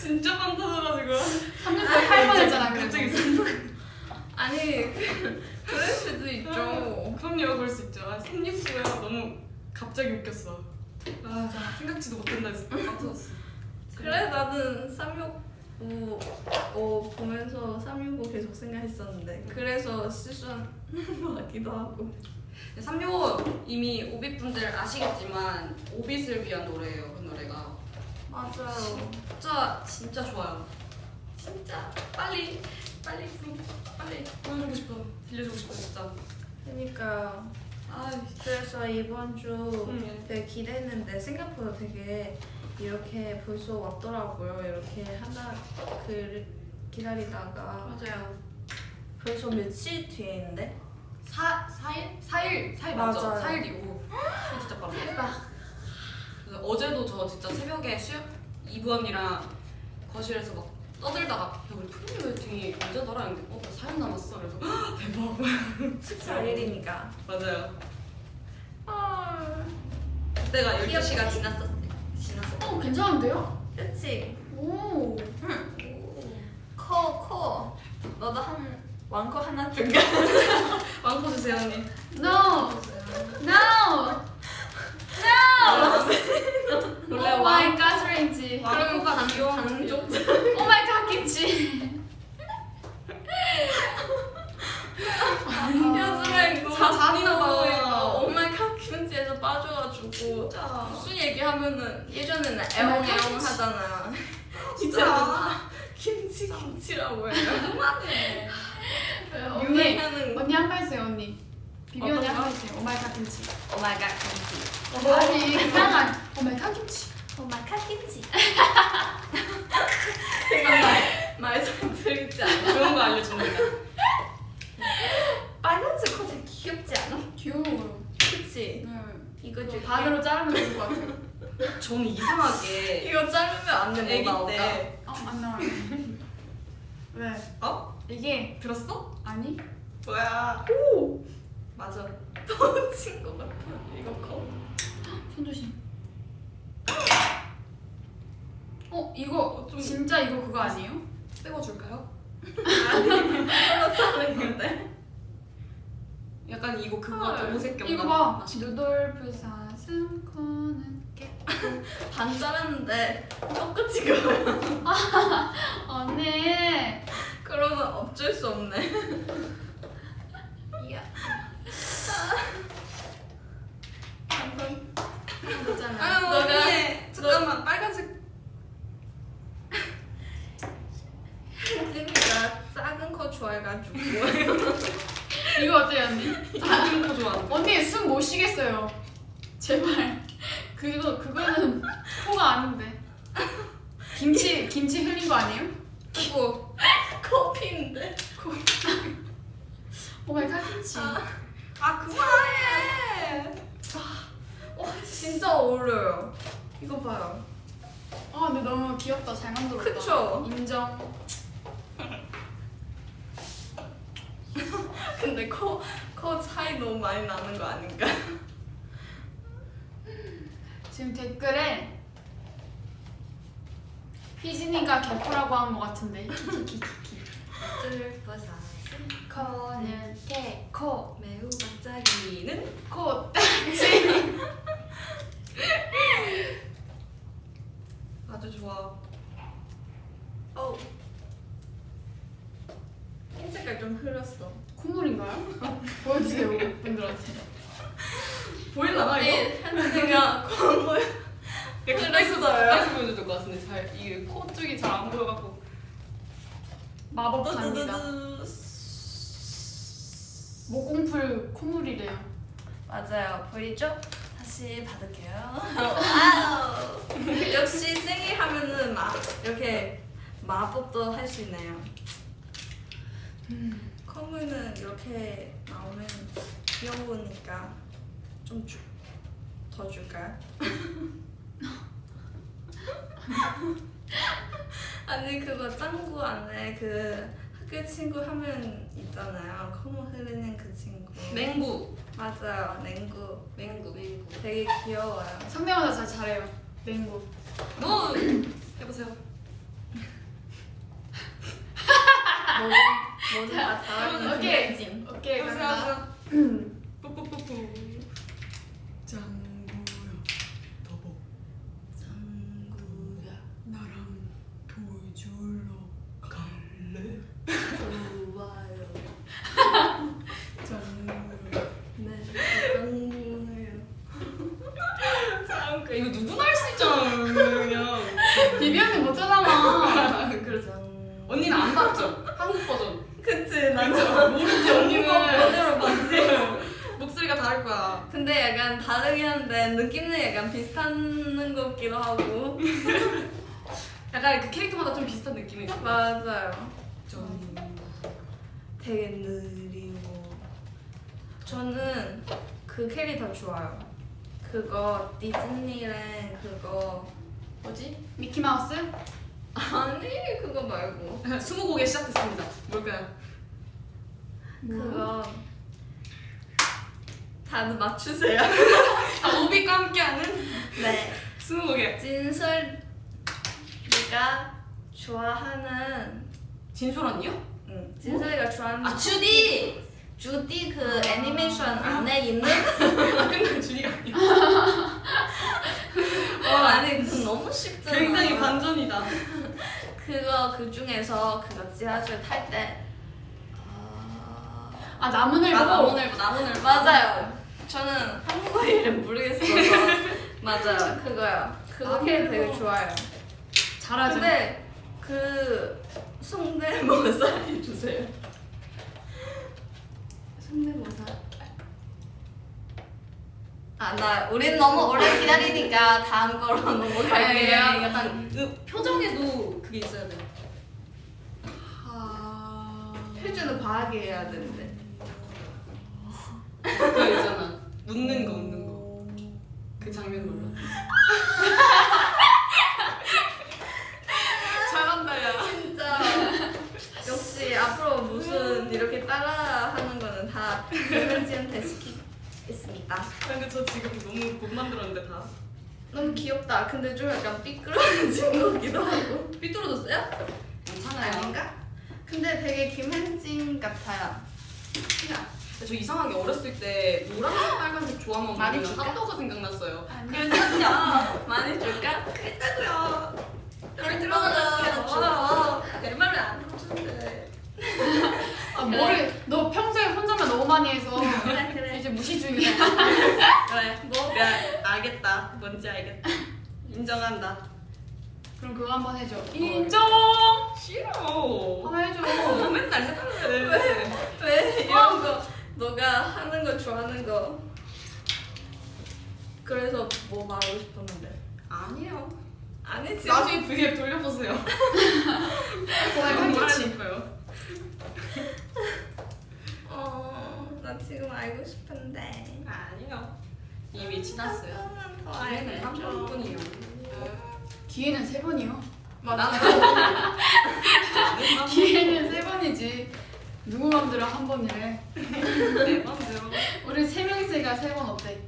진짜 빵 터져가지고. 368 뻔했잖아, 갑자기 그래서. 아니 그럴 수도 있죠. 그럼요, 그럴 수 있죠. 아, 369요. 너무 갑자기 웃겼어. 아, 생각지도 못한다 했어. 빵 터졌어. 그래 나는 365 어, 보면서 365 계속 생각했었는데 그래서 실수한 것 같기도 하고. 365 이미 오빛분들 아시겠지만 오빛을 위한 노래예요, 그 노래가. 맞아요. 진짜 진짜 좋아요. 진짜 빨리 빨리 빨리 보여주고 싶어. 들려주고 싶어 진짜. 그러니까 아, 그래서 이번 주 음. 되게 기대했는데 생각보다 되게 이렇게 벌써 왔더라고요. 이렇게 하나 그 기다리다가 맞아요. 벌써 며칠 뒤에 있는데? 사 4일 4일 4일 맞죠? 맞아요. 4일 뒤고. 진짜 빠르다. 그래서 어제도 저 진짜 새벽에 수영 이브 언니랑 거실에서 막 떠들다가 야 우리 프리미어 웨팅이 언제더라 했는데 어 나 4일 남았어 그래서 헉, 대박 14일이니까. 맞아요 아, 그때가 귀엽지? 12시가 지났었어 지났 어 어, 괜찮은데요? 그치? 오. 커, 커. 너도 한 왕커 하나 줄 왕코 주세요 언니 No. No. No. 원래 oh my 가스레인지. 왕코가 반- 귀여운 반쪽? oh my 갓김치. 요즘에 너무 자꾸 잔인하다. 엄마 카키문지에서 빠져가지고 진짜 무슨 얘기하면은 예전에는 엄마 애옹애옹 카키문지. 하잖아. 진짜 김치 김치라고 해요. 그만해 언니. 유행하는 언니 한번 했어요, 언니. 비비 언니 어떤 한 거? 번 했어요. 오 마이 갓 김치. 오마이갓 김치. 아니, 그냥 오 마이 갓 김치. 토마카김치. 말좀 들리지 않아. 좋은 거 알려줍니다. 빨간색 코 되게 귀엽지 않아? 귀여워요. 그치? 네. 이거 줄게. 반으로 자르면 좋을 것 같아요. 저는 이상하게 이거 자르면 안돼 애기 뭐 나올까? 때 어, 안 나와요. 왜? 어? 이게 들었어? 아니? 뭐야? 오! 맞아. 터진 것 같아. 이거 커. 손 조심. 어, 이거 좀- 진짜 이거 그거 아니에요? 떼어줄까요? 이거 자르는데. 약간 이거 그거 헐. 같아. 오색 겸. 이거 봐. 누돌프 사슴 코는 깨. 반 자랐는데 똑같이 그거야. 언니. 그러면 어쩔 수 없네. 이야. 한번 해보잖아. 아, 너가 언니. 잠깐만. 빨간색. 혜진이가 작은 거 좋아해가지고. 이거 어때요, 언니? 거 좋아. 언니 숨 못 쉬겠어요. 제발. 그거 그거는 코가 아닌데. 김치 김치 흘린 거 아니에요? 그리고 커피인데. 오마이 갓김치. 아 그만해. 와 진짜 어울려요. 이거 봐요. 아 근데 너무 귀엽다. 잘 만들었다. 그쵸? 인정. 근데 코, 코 차이 너무 많이 나는 거 아닌가? 지금 댓글에 희진이가 개코라고 하는 것 같은데. 키키키키. 뜰버사 코는 개코. 매우 반짝이는 코. 아주 좋아. 어우 흰 흐렸어. 콧물인가요? 보여주세요 분들한테. 보일라나 이거? 가까이서 가까이서 보여줘야 될것 같은데 잘 이게 코 쪽이 잘 안 보여갖고. 마법 갑니다. 목공풀 콧물이래요. 맞아요. 보이죠? 다시 받을게요. 역시 생일 하면은 막 이렇게 마법도 할 수 있네요. 콧물은 이렇게 나오면 귀여우니까 좀더 줄까요? 아니 그거 짱구 안에 그 학교 친구 하면 있잖아요. 콧물 흐르는 그 친구. 맹구. 맞아요. 냉구. 맹구 맹구. 되게 귀여워요. 성대모사 잘 잘해요. 맹구. 너 해보세요. 뭐든 다 잘하는 오케이. 진 오케이. 뿌뿌뿌뿌. 짱구야. 더보. 짱구야 나랑 돌 줄러 갈래? 좋아요. 짱구야. 네 짱구예요. 짱구. 이거 누구나 할 수 있잖아. 그냥. 비비 언니 못하잖아. 그래서 짱. 언니는 안 봤죠? 한국 버전. 그치 난 모르지 언니는. 버전으로 봤지. 목소리가 다를 거야. 근데 약간 다르긴 한데 느낌은 약간 비슷한 것 같기도 하고. 약간 그 캐릭터마다 좀 비슷한 느낌이 있어. 맞아요. 좀. 되게 느리고. 저는 그 캐릭터 좋아요. 그거 디즈니랜 그거 뭐지? 미키 마우스? 아니 그거 말고 스무고개 시작됐습니다. 뭘까요? 그거 다들 맞추세요. 아, 오비과 함께하는 네. 스무고개. 진솔이가 좋아하는 진솔 언니요? 응, 진솔이가 좋아하는 아 주디. 주디 그 애니메이션 안에 있는 아 끝난 주디가 아니야. 어, 아니 그 너무 쉽잖아. 굉장히 반전이다. 그거 그 중에서 그거 지하철 탈 때. 아... 아 나무늘보. 아 나무늘보 나무늘보. 맞아요. 저는 한국어 이름 모르겠어서 맞아요 그거요. 그거 캐릭 되게 좋아요. 잘하죠. 근데 그 성대모사 해주세요. 성대모사. 아, 나 우린 너무 오래 기다리니까 다음 거로 넘어갈게요. 약간 그 표정에도 그게 있어야 돼. 아. 표준은 과하게 해야 되는데. 그거 있잖아. 웃는 거, 웃는 거. 그 장면 몰라. 잘한다, 야. 진짜 역시 앞으로 무슨 이렇게 따라하는 거는 다 현지한테 시키 겠습니다. 근데 저 지금 너무 못 만들었는데 다. 너무 귀엽다. 근데 좀 약간 삐뚤어진 거기도 하고. 삐뚤어졌어요? 괜찮아요. 아닌가? 근데 되게 김현진 같아요. 근데 저 이상하게 어렸을 때 노란색, 빨간색 조합만 많이 줄까? 핫도그 생각났어요. 그랬냐? 많이 줄까? 그랬다고요. 잘 들어가자. 내 말을 안 들어주는데. 아 뭐를 너 평소에 혼자만 너무 많이 해서 그래 그래. 이제 무시 중이야. 그래, 뭐? 그래, 알겠다. 뭔지 알겠다. 인정한다. 그럼 그거 한번 해줘. 인정! 싫어. 하나 해줘. 어, 맨날 해달래. 왜 이런 거 너가 하는 거 좋아하는 거. 그래서 뭐 말하고 싶었는데. 아니에요. 아니지. 나중에 V앱 돌려보세요. 그거 말해줄 했지. 거예요. 어, 나 지금 알고 싶은데. 아니요. 이미 지났어요. 조금만 더 기회는 한 알려줘. 번뿐이에요. 기회는 세 번이요. 맞아. 기회는 세 번이지. 누구 맘대로 한 번이래. 네 번째로. 우리 세 명이서가 세번 어때?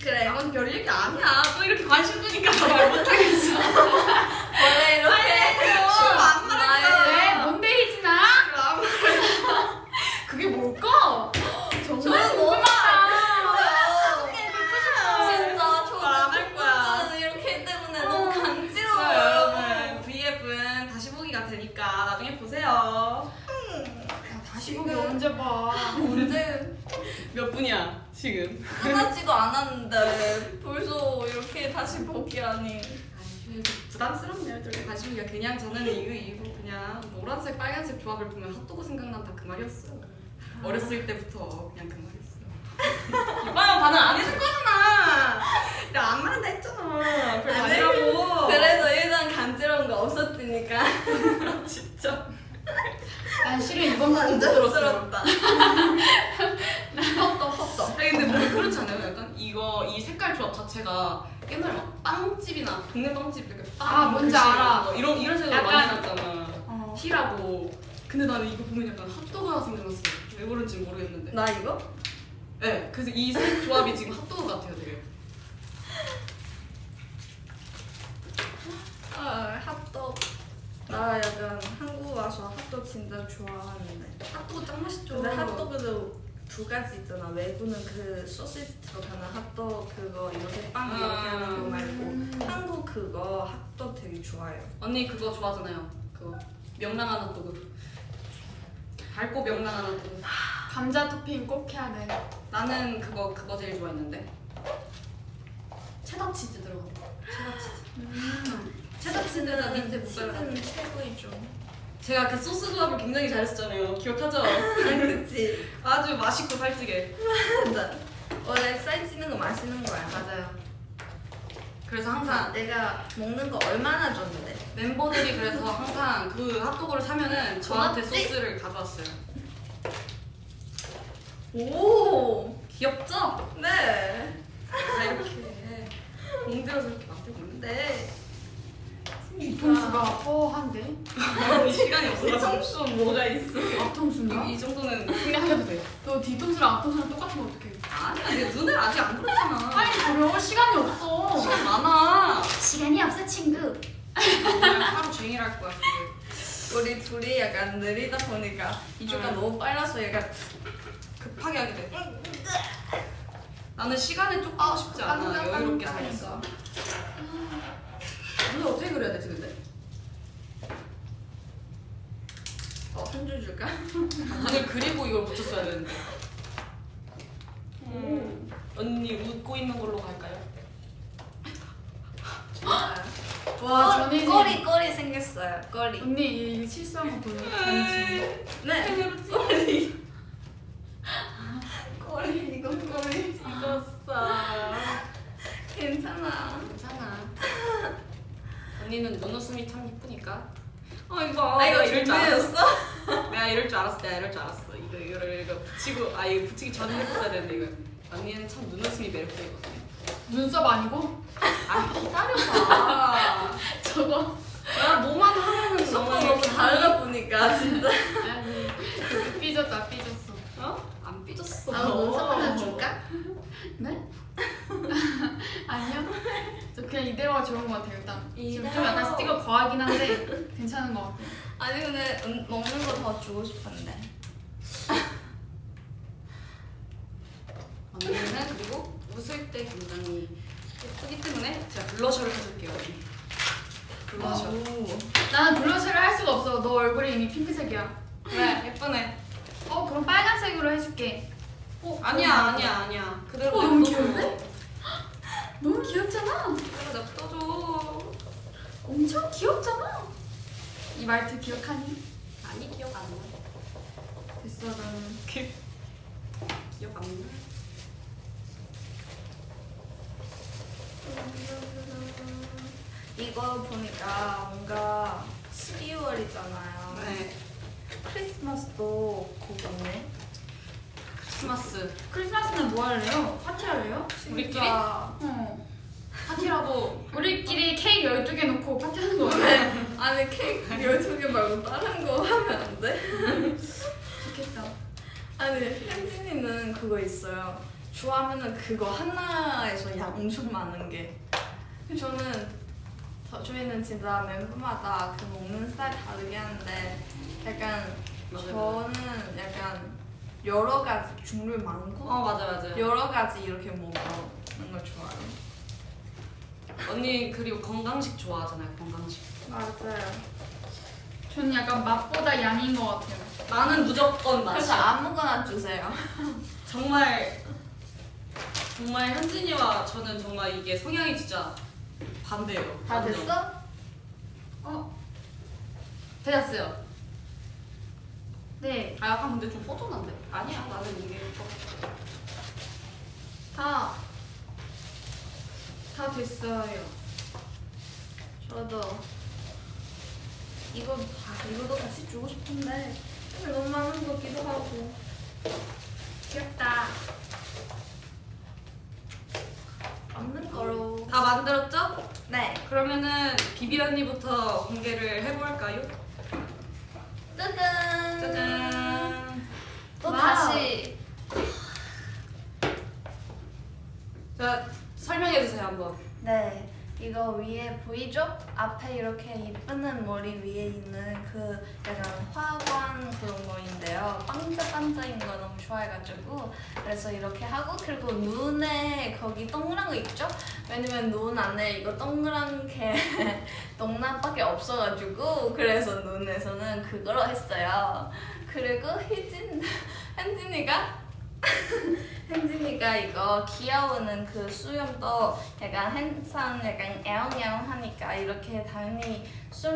그래. 이건 별 얘기 아니야. 또 이렇게 관심 주니까 말 못하겠어. 원래 이렇게 안 왜? 뭔데 희진아? 그게 뭘까? 정말 궁금하다. 거야. 이렇게 너무 자, 간지러워요. 여러분 V앱은 다시 보기가 되니까 나중에 보세요. 다시 보기 언제 봐? 언제 몇 분이야 지금? 끝나지도 않았는데 벌써 이렇게 다시 보기라니. 부담스럽네요. 저렇게 관심 있게 그냥 저는 이거 이거 그냥 노란색 빨간색 조합을 보면 핫도그 생각난다 그 말이었어요. 어렸을 때부터 그냥 그 말이었어요. 이봐요 반응 안 해줄 거잖아. 내가 안 말한다 했잖아. 해? 아니라고. 그래도 일단 간지러운 거 없었으니까 진짜. 난 실은 이번 들었어. 만족스럽다. 헛떡 헛떡. 아니 근데 뭐 그렇지 않아요? 약간 이거 이 색깔 조합 자체가 옛날에 막 빵집이나 동네 빵집 이렇게 빵 아, 뭔지 알아. 이런 거, 이런 색으로 많이 났잖아. 어. 티라고. 근데 나는 이거 보면 약간 핫도그가 생각났어. 왜 그런지 모르겠는데. 나 이거? 네, 그래서 이 색 조합이 지금 핫도그 같아요, 되게. 아. 나 약간 한국 와서 핫떡 진짜 좋아하는데. 핫도그 짱 맛있죠. 근데 핫도그도 두 가지 있잖아. 외국은 그 소시지 들어가는 핫떡 그거 이렇게 빵 이렇게 아. 하는 거 말고 음. 한국 그거 핫떡 되게 좋아요. 언니 그거 좋아하잖아요. 그거 명랑한 핫도그. 밝고 명랑한 핫도그. 감자 토핑 꼭 해야 돼. 나는 그거 그거 제일 좋아했는데. 체다 치즈 들어가. 체다 치즈. 음. 체다 치즈는 밑에. 치즈는 최고이죠. 제가 그 소스 조합을 굉장히 잘했었잖아요. 기억하죠? 그치. 아주 맛있고 살찌게. 맞아. 원래 쌀찌는 거 맛있는 거야. 맞아요. 그래서 항상 항상 내가 먹는 거 얼마나 줬는데. 멤버들이 그래서 항상 그 핫도그를 사면은 저한테 고맙지? 소스를 가져왔어요. 오. 귀엽죠? 네. 다 이렇게 공들여서 이렇게 만들고 있는데 네. 뒤통수가 뻐한데? 시간이 없어서 뒤통수 뭐가 있어? 앞통수인가? 이, 이 정도는. 너 뒤통수랑 앞통수랑 똑같으면 어떡해? 아니야, 내 눈을 아직 안 그렸잖아. 빨리 그려 시간이 없어. 시간 많아. 시간이 없어 친구. 오늘 하루 종일 할 거야. 그게. 우리 둘이 약간 느리다 보니까 이주가 응. 너무 빨라서 약간 급하게 하게 돼. 나는 시간을 쫓고 싶지 않아. 깜짝 여유롭게. 살겠어. 눈을 어떻게 그려야 되지 근데? 어, 한 줄 줄까? 오늘 그리고 이걸 붙였어야 되는데. 음. 언니 웃고 있는 걸로 갈까요? 와 전혜진. 꼬리 꼬리 생겼어요. 꼬리 언니 이 실수한 거 보니 전지 네. 꼬리 꼬리 이거 꼬리 찍었어. 괜찮아. 괜찮아. 언니는 눈웃음이 참 예쁘니까. 아 이거 아 이거 이럴 줄 알았어. 내가 이럴 줄 알았어. 내가 이럴 줄 알았어. 이거 이거를 이거 붙이고 아 이거 붙이기 전에 했었어야 되는데 이거. 언니는 참 눈웃음이 매력적이거든요. 눈썹 아니고? 아 기다려봐. 저거. 야 뭐만 하면은 너무 너무 다르다 보니까 진짜. 아니 그 삐졌다 삐졌어. 어? 안 삐졌어. 아 눈썹 하나 줄까? 네? 아니요. 저 그냥 이대로가 좋은 것 같아요. 일단 지금 좀. 약간 스티커 과하긴 한데 괜찮은 것 같아요. 아니 근데 음, 먹는 거 더 주고 싶은데. 언니는 그리고 웃을 때 굉장히 예쁘기 때문에 제가 블러셔를 해줄게요. 블러셔. 오. 나는 블러셔를 할 수가 없어. 너 얼굴이 이미 핑크색이야. 왜 예쁘네. 어 그럼 빨간색으로 해줄게. 어, 아니야 아니야 아니야. 그대로 어, 너무. 귀여운데? 너무 귀엽잖아. 그대로 냅둬줘. 엄청 귀엽잖아. 이 말투 기억하니? 아니 기억 안 나. 됐어 나는. 기억 안 나. 이거 보니까 뭔가 12월이잖아요. 네. 크리스마스도 곧 있네. 크리스마스 크리스마스는 뭐 할래요? 파티 할래요? 우리끼리? 진짜. 어. 파티라고 우리끼리 케이크 12개 놓고 파티하는 거 같아. 아니 케이크 12개 말고 다른 거 하면 안 돼? 좋겠다. 아니 혜진이는 그거 있어요. 좋아하면은 그거 하나에서 양 엄청 많은 게. 근데 저는 저, 저희는 진짜 멤버마다 그 먹는 스타일 다르게 하는데 약간 맞아요. 저는 약간 여러 가지 종류 많고 어 맞아 맞아. 여러 가지 이렇게 먹는 걸 좋아해요. 언니 그리고 건강식 좋아하잖아요 건강식. 맞아요. 저는 약간 맛보다 양인 것 같아요. 나는 무조건 맛이. 그래서 아무거나 주세요. 정말 정말 현진이와 저는 정말 이게 성향이 진짜 반대예요. 다 완전. 됐어? 어? 되었어요. 네. 아 약간 근데 좀 허전한데? 아니야 나는 이게 더 다. 다 됐어요. 저도 이거 아, 이거도 같이 주고 싶은데 너무 많은 거 같기도 하고 귀엽다. 없는 거로 다 만들었죠? 네 그러면은 비비 언니부터 공개를 해볼까요? 짜잔 짜잔. 또 wow. 다시 자 설명해 주세요 한번. 네 이거 위에 보이죠? 앞에 이렇게 예쁘는 머리 위에 있는 그 약간 화관 그런 거인데요 반짝반짝인 거 너무 좋아해가지고 그래서 이렇게 하고 그리고 눈에 거기 동그란 거 있죠? 왜냐면 눈 안에 이거 동그란 게 동남밖에 없어가지고 그래서 눈에서는 그거로 했어요 그리고 희진 현진이가 현진이가 이거 귀여우는 그 수염도 약간 항상 약간 애옹애옹 하니까 이렇게 당연히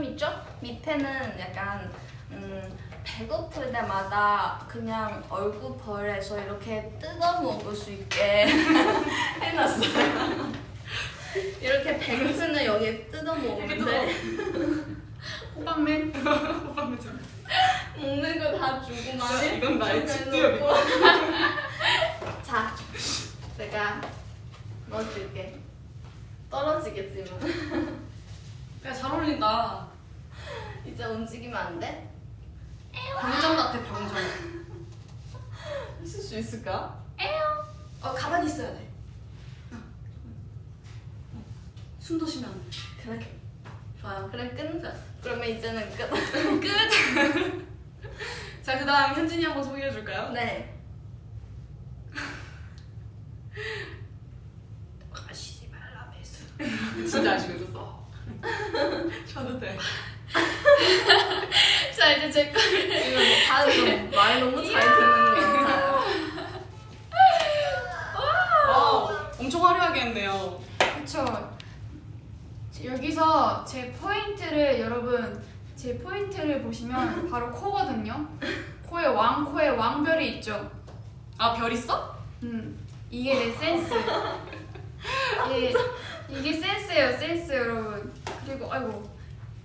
있죠? 밑에는 약간 음, 배고플 때마다 그냥 얼굴 벌에서 이렇게 뜯어 먹을 수 있게 해놨어요. 이렇게 배고프는 여기에 뜯어 먹는데 호빵맨. 먹는 거 다 주고 많이 이건 나의 집중력이다. 자, 내가 넣어줄게. 떨어지겠지만 야 잘 어울린다. 이제 움직이면 안 돼? 병정 같아 병정. 하실 수 있을까? 어 가만히 있어야 돼. 숨도 쉬면 안 돼. 그래. 좋아요. 그래 끝. 그러면 이제는 끝. 끝. 자 그 다음 현진이 한번 소개해 줄까요? 네. 아시지 말라 매수. 진짜 아시고 있었어. 쉬어도 돼. 자 이제 제 거. 지금 다들 말 너무 잘 듣는 것 같아요. 와 엄청 화려하게 했네요. 그쵸. 여기서 제 포인트를 여러분 제 포인트를 보시면 바로 코거든요. 코에 왕 코에 왕별이 있죠. 아 별 있어? 음 이게 내 센스. 이게 이게 센스예요 센스 여러분. 그리고 아이고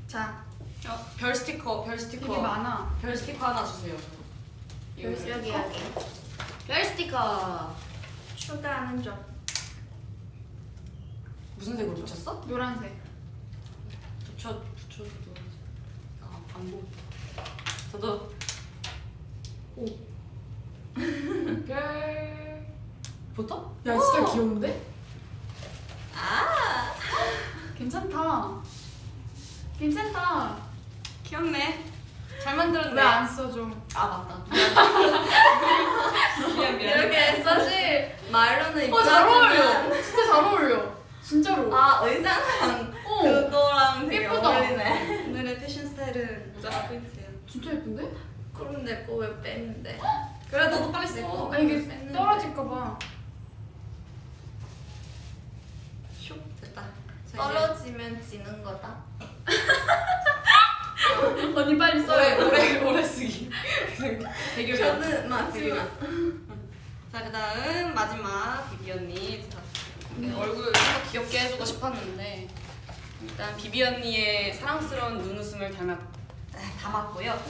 자 어, 별 스티커 별 스티커 많아. 별 스티커 하나 주세요. 이거 여기 여기. 별 스티커 추가하는 점. 무슨 색으로 붙였어? 노란색. 붙여 붙여도 아안 보여. 저도 별. 붙어? 야 진짜 귀여운데? 아. 괜찮다. 괜찮다. 귀엽네. 잘 만들었네. 왜 안 써줘? 아 맞다. 미안 미안. 이렇게 사실 말로는 어잘 입자지만 어울려. 진짜 잘 어울려. 진짜로. 아 의상랑 어. 그거랑 되게 예쁘다. 어울리네. 오늘의 패션 스타일은 모자가 포인트예요. 진짜 예쁜데? 그럼 내거왜 뺐는데? 그래 너도 빨리 내 써. 거아 이게 뺐는데. 떨어질까 봐. 슉 됐다. 자, 이제 떨어지면 지는 거다. 언니 빨리 써요. 오래 오래 쓰기. 대결. 저는 마지막. 자 그다음 마지막 비비 언니. 자, 얼굴 좀 귀엽게 해주고 싶었는데 일단 비비 언니의 사랑스러운 눈웃음을 닮았 아, 담았고요.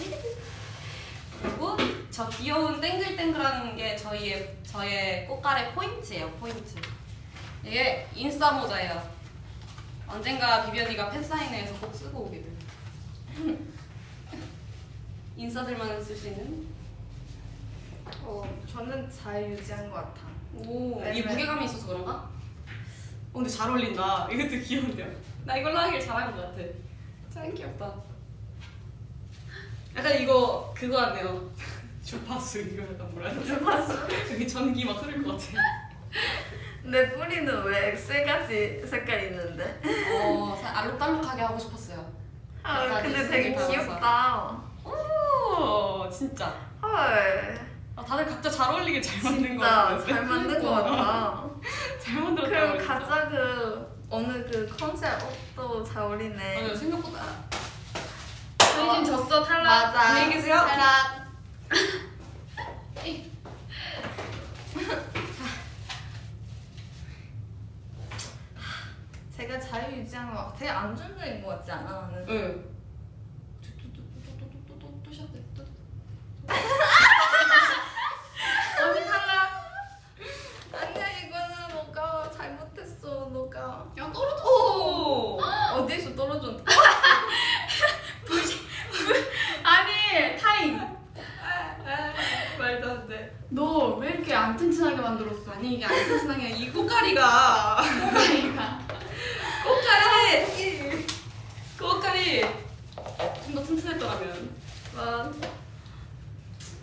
그리고 저 귀여운 땡글땡글한 게 저희의 저의 꽃갈의 포인트예요. 포인트. 이게 인싸 모자예요. 언젠가 비비 언니가 팬사인회에서 꼭 쓰고 오게 될. 인싸들만 쓸 수 있는. 어, 저는 잘 유지한 것 같아. 오, 네, 이게 네. 무게감이 있어서 그런가? 어, 근데 잘 어울린다. 이것도 귀여운데요? 나 이걸로 하길 잘한 것 같아. 참 귀엽다. 약간 이거 그거 같네요. 주파수 이거 약간 뭐라 해야 되지? 주파수? 여기 전기 막 흐를 것 같아. 내 뿌리는 왜 엑셀같이 색깔 있는데? 어, 살 알록달록하게 하고 싶었어요. 아, 근데 되게. 귀엽다. 오, 진짜. 헐. 아, 다들 각자 잘 어울리게 잘 만든 것 진짜 같아. 잘 만든 것 같아. 잘 만들었다. 그리고 가짜 그 어느 그 컨셉 옷도 잘 어울리네. 맞아요, 생각보다. 저희 지금 졌어 탈락. 맞아. 안녕히 계세요. 탈락. 제가 자유 유지한 거 되게 안정적인 것 같지 않아? 나는. 응. 또또또또또또 시작돼. 또. 언니 탈락. 아니야 이거는 너가 잘못했어 너가. 야 떨어졌어. 어디서 떨어졌? 아니 타임. 말도 안 돼. 너 왜 이렇게 안 튼튼하게 만들었어? 아니 이게 안 튼튼하게 이 꽃가리가 그러니까. 꽃가리 꽃가리 좀 더 튼튼했더라면. 와.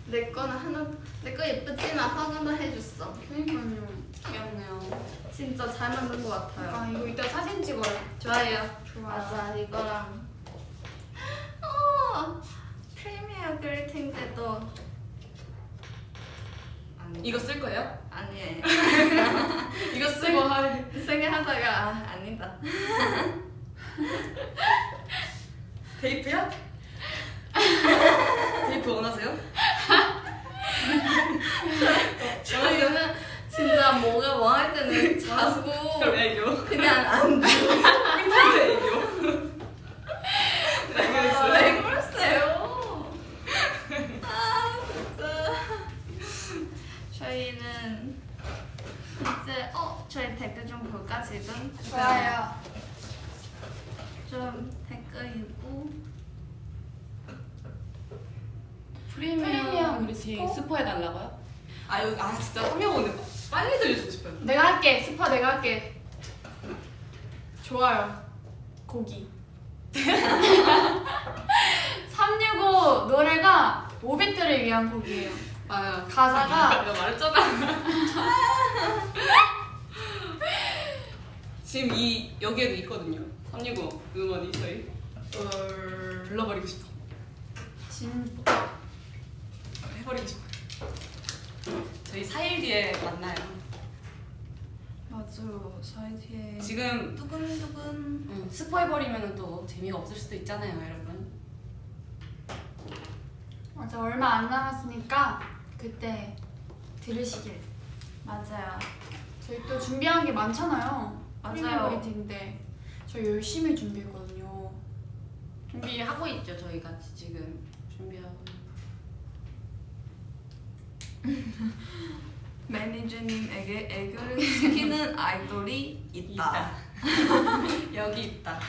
내 거는 하나 내 거 예쁘진 않다고나 해줬어. 그러니까요. 귀엽네요. 진짜 잘 만든 것 같아요. 아 이거 이따 사진 찍어요. 좋아요. 좋아. 맞아 이거랑. 어 프리미어 그리팅 때도 아니 이거 쓸 거예요? 아니에요. 이거 쓰고 할. 세게 하다가 아, 아니다. 테이프야? 테이프 원하세요? 저희는 진짜 뭐가 뭐할 때는 자고 그럼 애교. 그냥 안 돼. 근데 애교. 아, 왜 그러세요? 아 진짜. 저희는 이제 어 저희 댓글 좀 볼까 지금? 좀 댓글 읽고 프리미엄 우리 스포 해달라고요? 아 여기 아 진짜 한명 오늘 빨리 들려주고 싶어요. 내가 할게. 스파 내가 할게. 좋아요. 고기. 365 노래가 오비트를 위한 곡이에요. 아 가사가 내가 말했잖아. 지금 이 여기에도 있거든요. 365 음원이 저희 어, 불러버리고 싶어. 진짜 해버리고 싶어. 저희 4일 뒤에 만나요. 맞아요 사이드에 지금 두근두근 음, 스포 해버리면 또 재미가 없을 수도 있잖아요, 여러분. 맞아 얼마 안 남았으니까 그때 들으시길. 맞아요 저희 또 준비한 게 많잖아요. 맞아요. 프리미어리티인데 저 열심히 준비했거든요. 준비하고 있죠 저희 같이 지금 준비하고 매니저님에게 애교를 시키는 아이돌이 있다. 여기 있다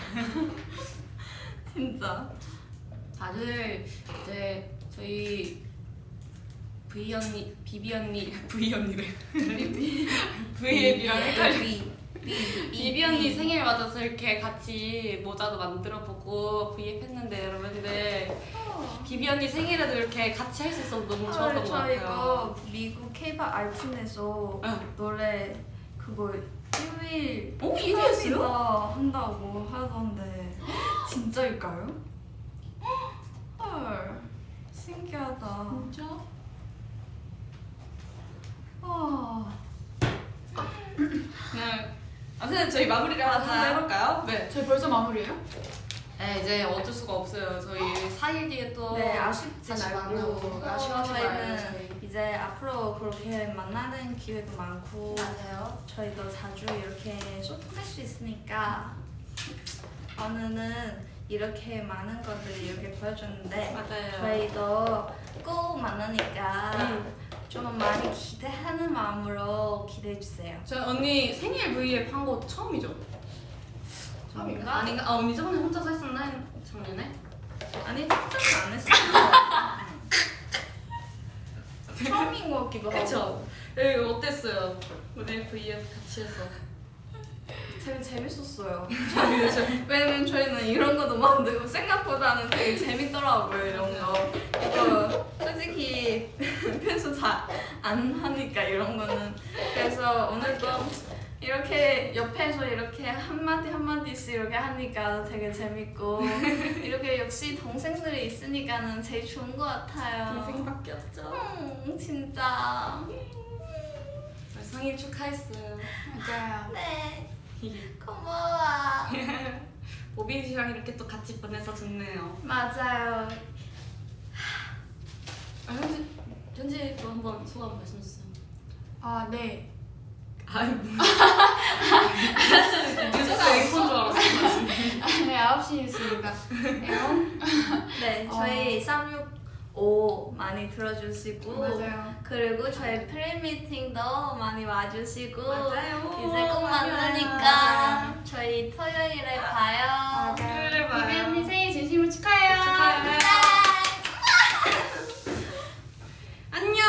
진짜. 다들 이제 저희 V 언니, 비비 언니, V 언니래. V앱이랑 헷갈려. 비. 비. 비비 언니 생일 맞아서 이렇게 같이 모자도 만들어보고 V앱 했는데 여러분들 비비 언니 생일에도 이렇게 같이 할 수 있어서 너무 좋았던 것저 같아요. 이거 미국 케이팝 응. 노래 그거 1위 어? 1위 했어요? 한다고 하던데 진짜일까요? 헐 신기하다. 진짜? 와. 네. 아무튼 저희 마무리를 하나 좀 맞아요. 해볼까요? 네. 저희 벌써 마무리예요? 네, 이제 어쩔 수가 없어요. 저희 4일 뒤에 또 네 아쉽지 다시 말고 만나고 어, 아쉬워하지 저희는 저희. 이제 앞으로 그렇게 만나는 기회도 많고 맞아요. 저희도 자주 이렇게 소통할 수 있으니까 오늘은 이렇게 많은 것들을 이렇게 보여줬는데 맞아요. 저희도 꼭 만나니까 음. 좀 많이 기대하는 마음으로 기대해 주세요. 저 언니 생일 V앱 한 거 처음이죠? 처음인가? 아닌가? 아 언니 저번에 혼자서 했었나? 작년에? 아니 특별히 안 했어요. 처음인 것 같기도 하고. 그쵸? 네, 어땠어요? 우리 V앱 같이 해서 되게 재밌었어요. 왜냐면 저희는 이런 것도 만들고 생각보다는 되게 재밌더라고요 이런 거. 이거 솔직히 평소 잘안 하니까 이런 거는. 그래서 오늘도 이렇게 옆에서 이렇게 한마디 한마디씩 이렇게 하니까 되게 재밌고 이렇게 역시 동생들이 있으니까는 제일 좋은 것 같아요. 동생밖에 없죠? 음, 진짜. 생일 축하했어요 맞아요. 네. 고마워. 오빈 씨랑 이렇게 또 같이 보내서 좋네요 맞아요. 아, 현지, 현지 또 한번 소감 말씀 주세요 아 네. 아이 뭐 뉴스 에이콘 줄 알았어 네 9시 뉴스입니다. 에온? 네, 저희 365 많이 들어주시고 맞아요. 그리고 저희 프리미팅도 많이 와주시고 맞아요. 이제 꼭. 만나니까 저희 토요일에 봐요. 토요일에 봐요. 비비 언니 생일 진심으로 축하해요. 축하해요. 안녕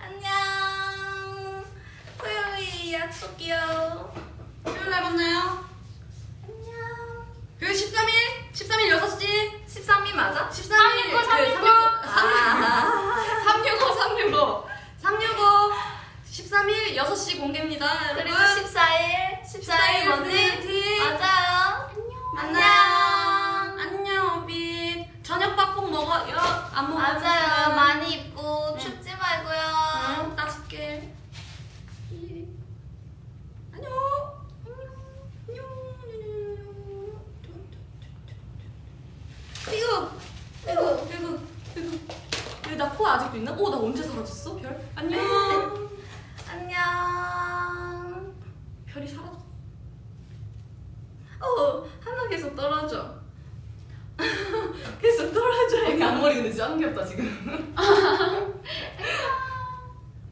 안녕. 토요일 약속이요. 토요일에 만나요. 그 13일 13일 6시 13일 맞아? 13일 그 365. 아. 365 365 365 13일 6시 공개입니다 여러분 그리고 14일 14일 뭐지? 맞아요. 안녕 안녕. 안녕 오빈 저녁 밥 꼭 먹어요 안 먹어 맞아요. 많이 입고 춥지 말고요. 응. 안녕. 안녕. 안녕. 이거, 이거, 이거, 이거. 왜 나 코 아직도 있나? 어, 나 언제 사라졌어? 별? 안녕. 안녕. 별이 사라졌어. 어, 하나 계속 떨어져. 계속 떨어져. 언니 앞머리 근데 진짜 안 귀엽다 지금.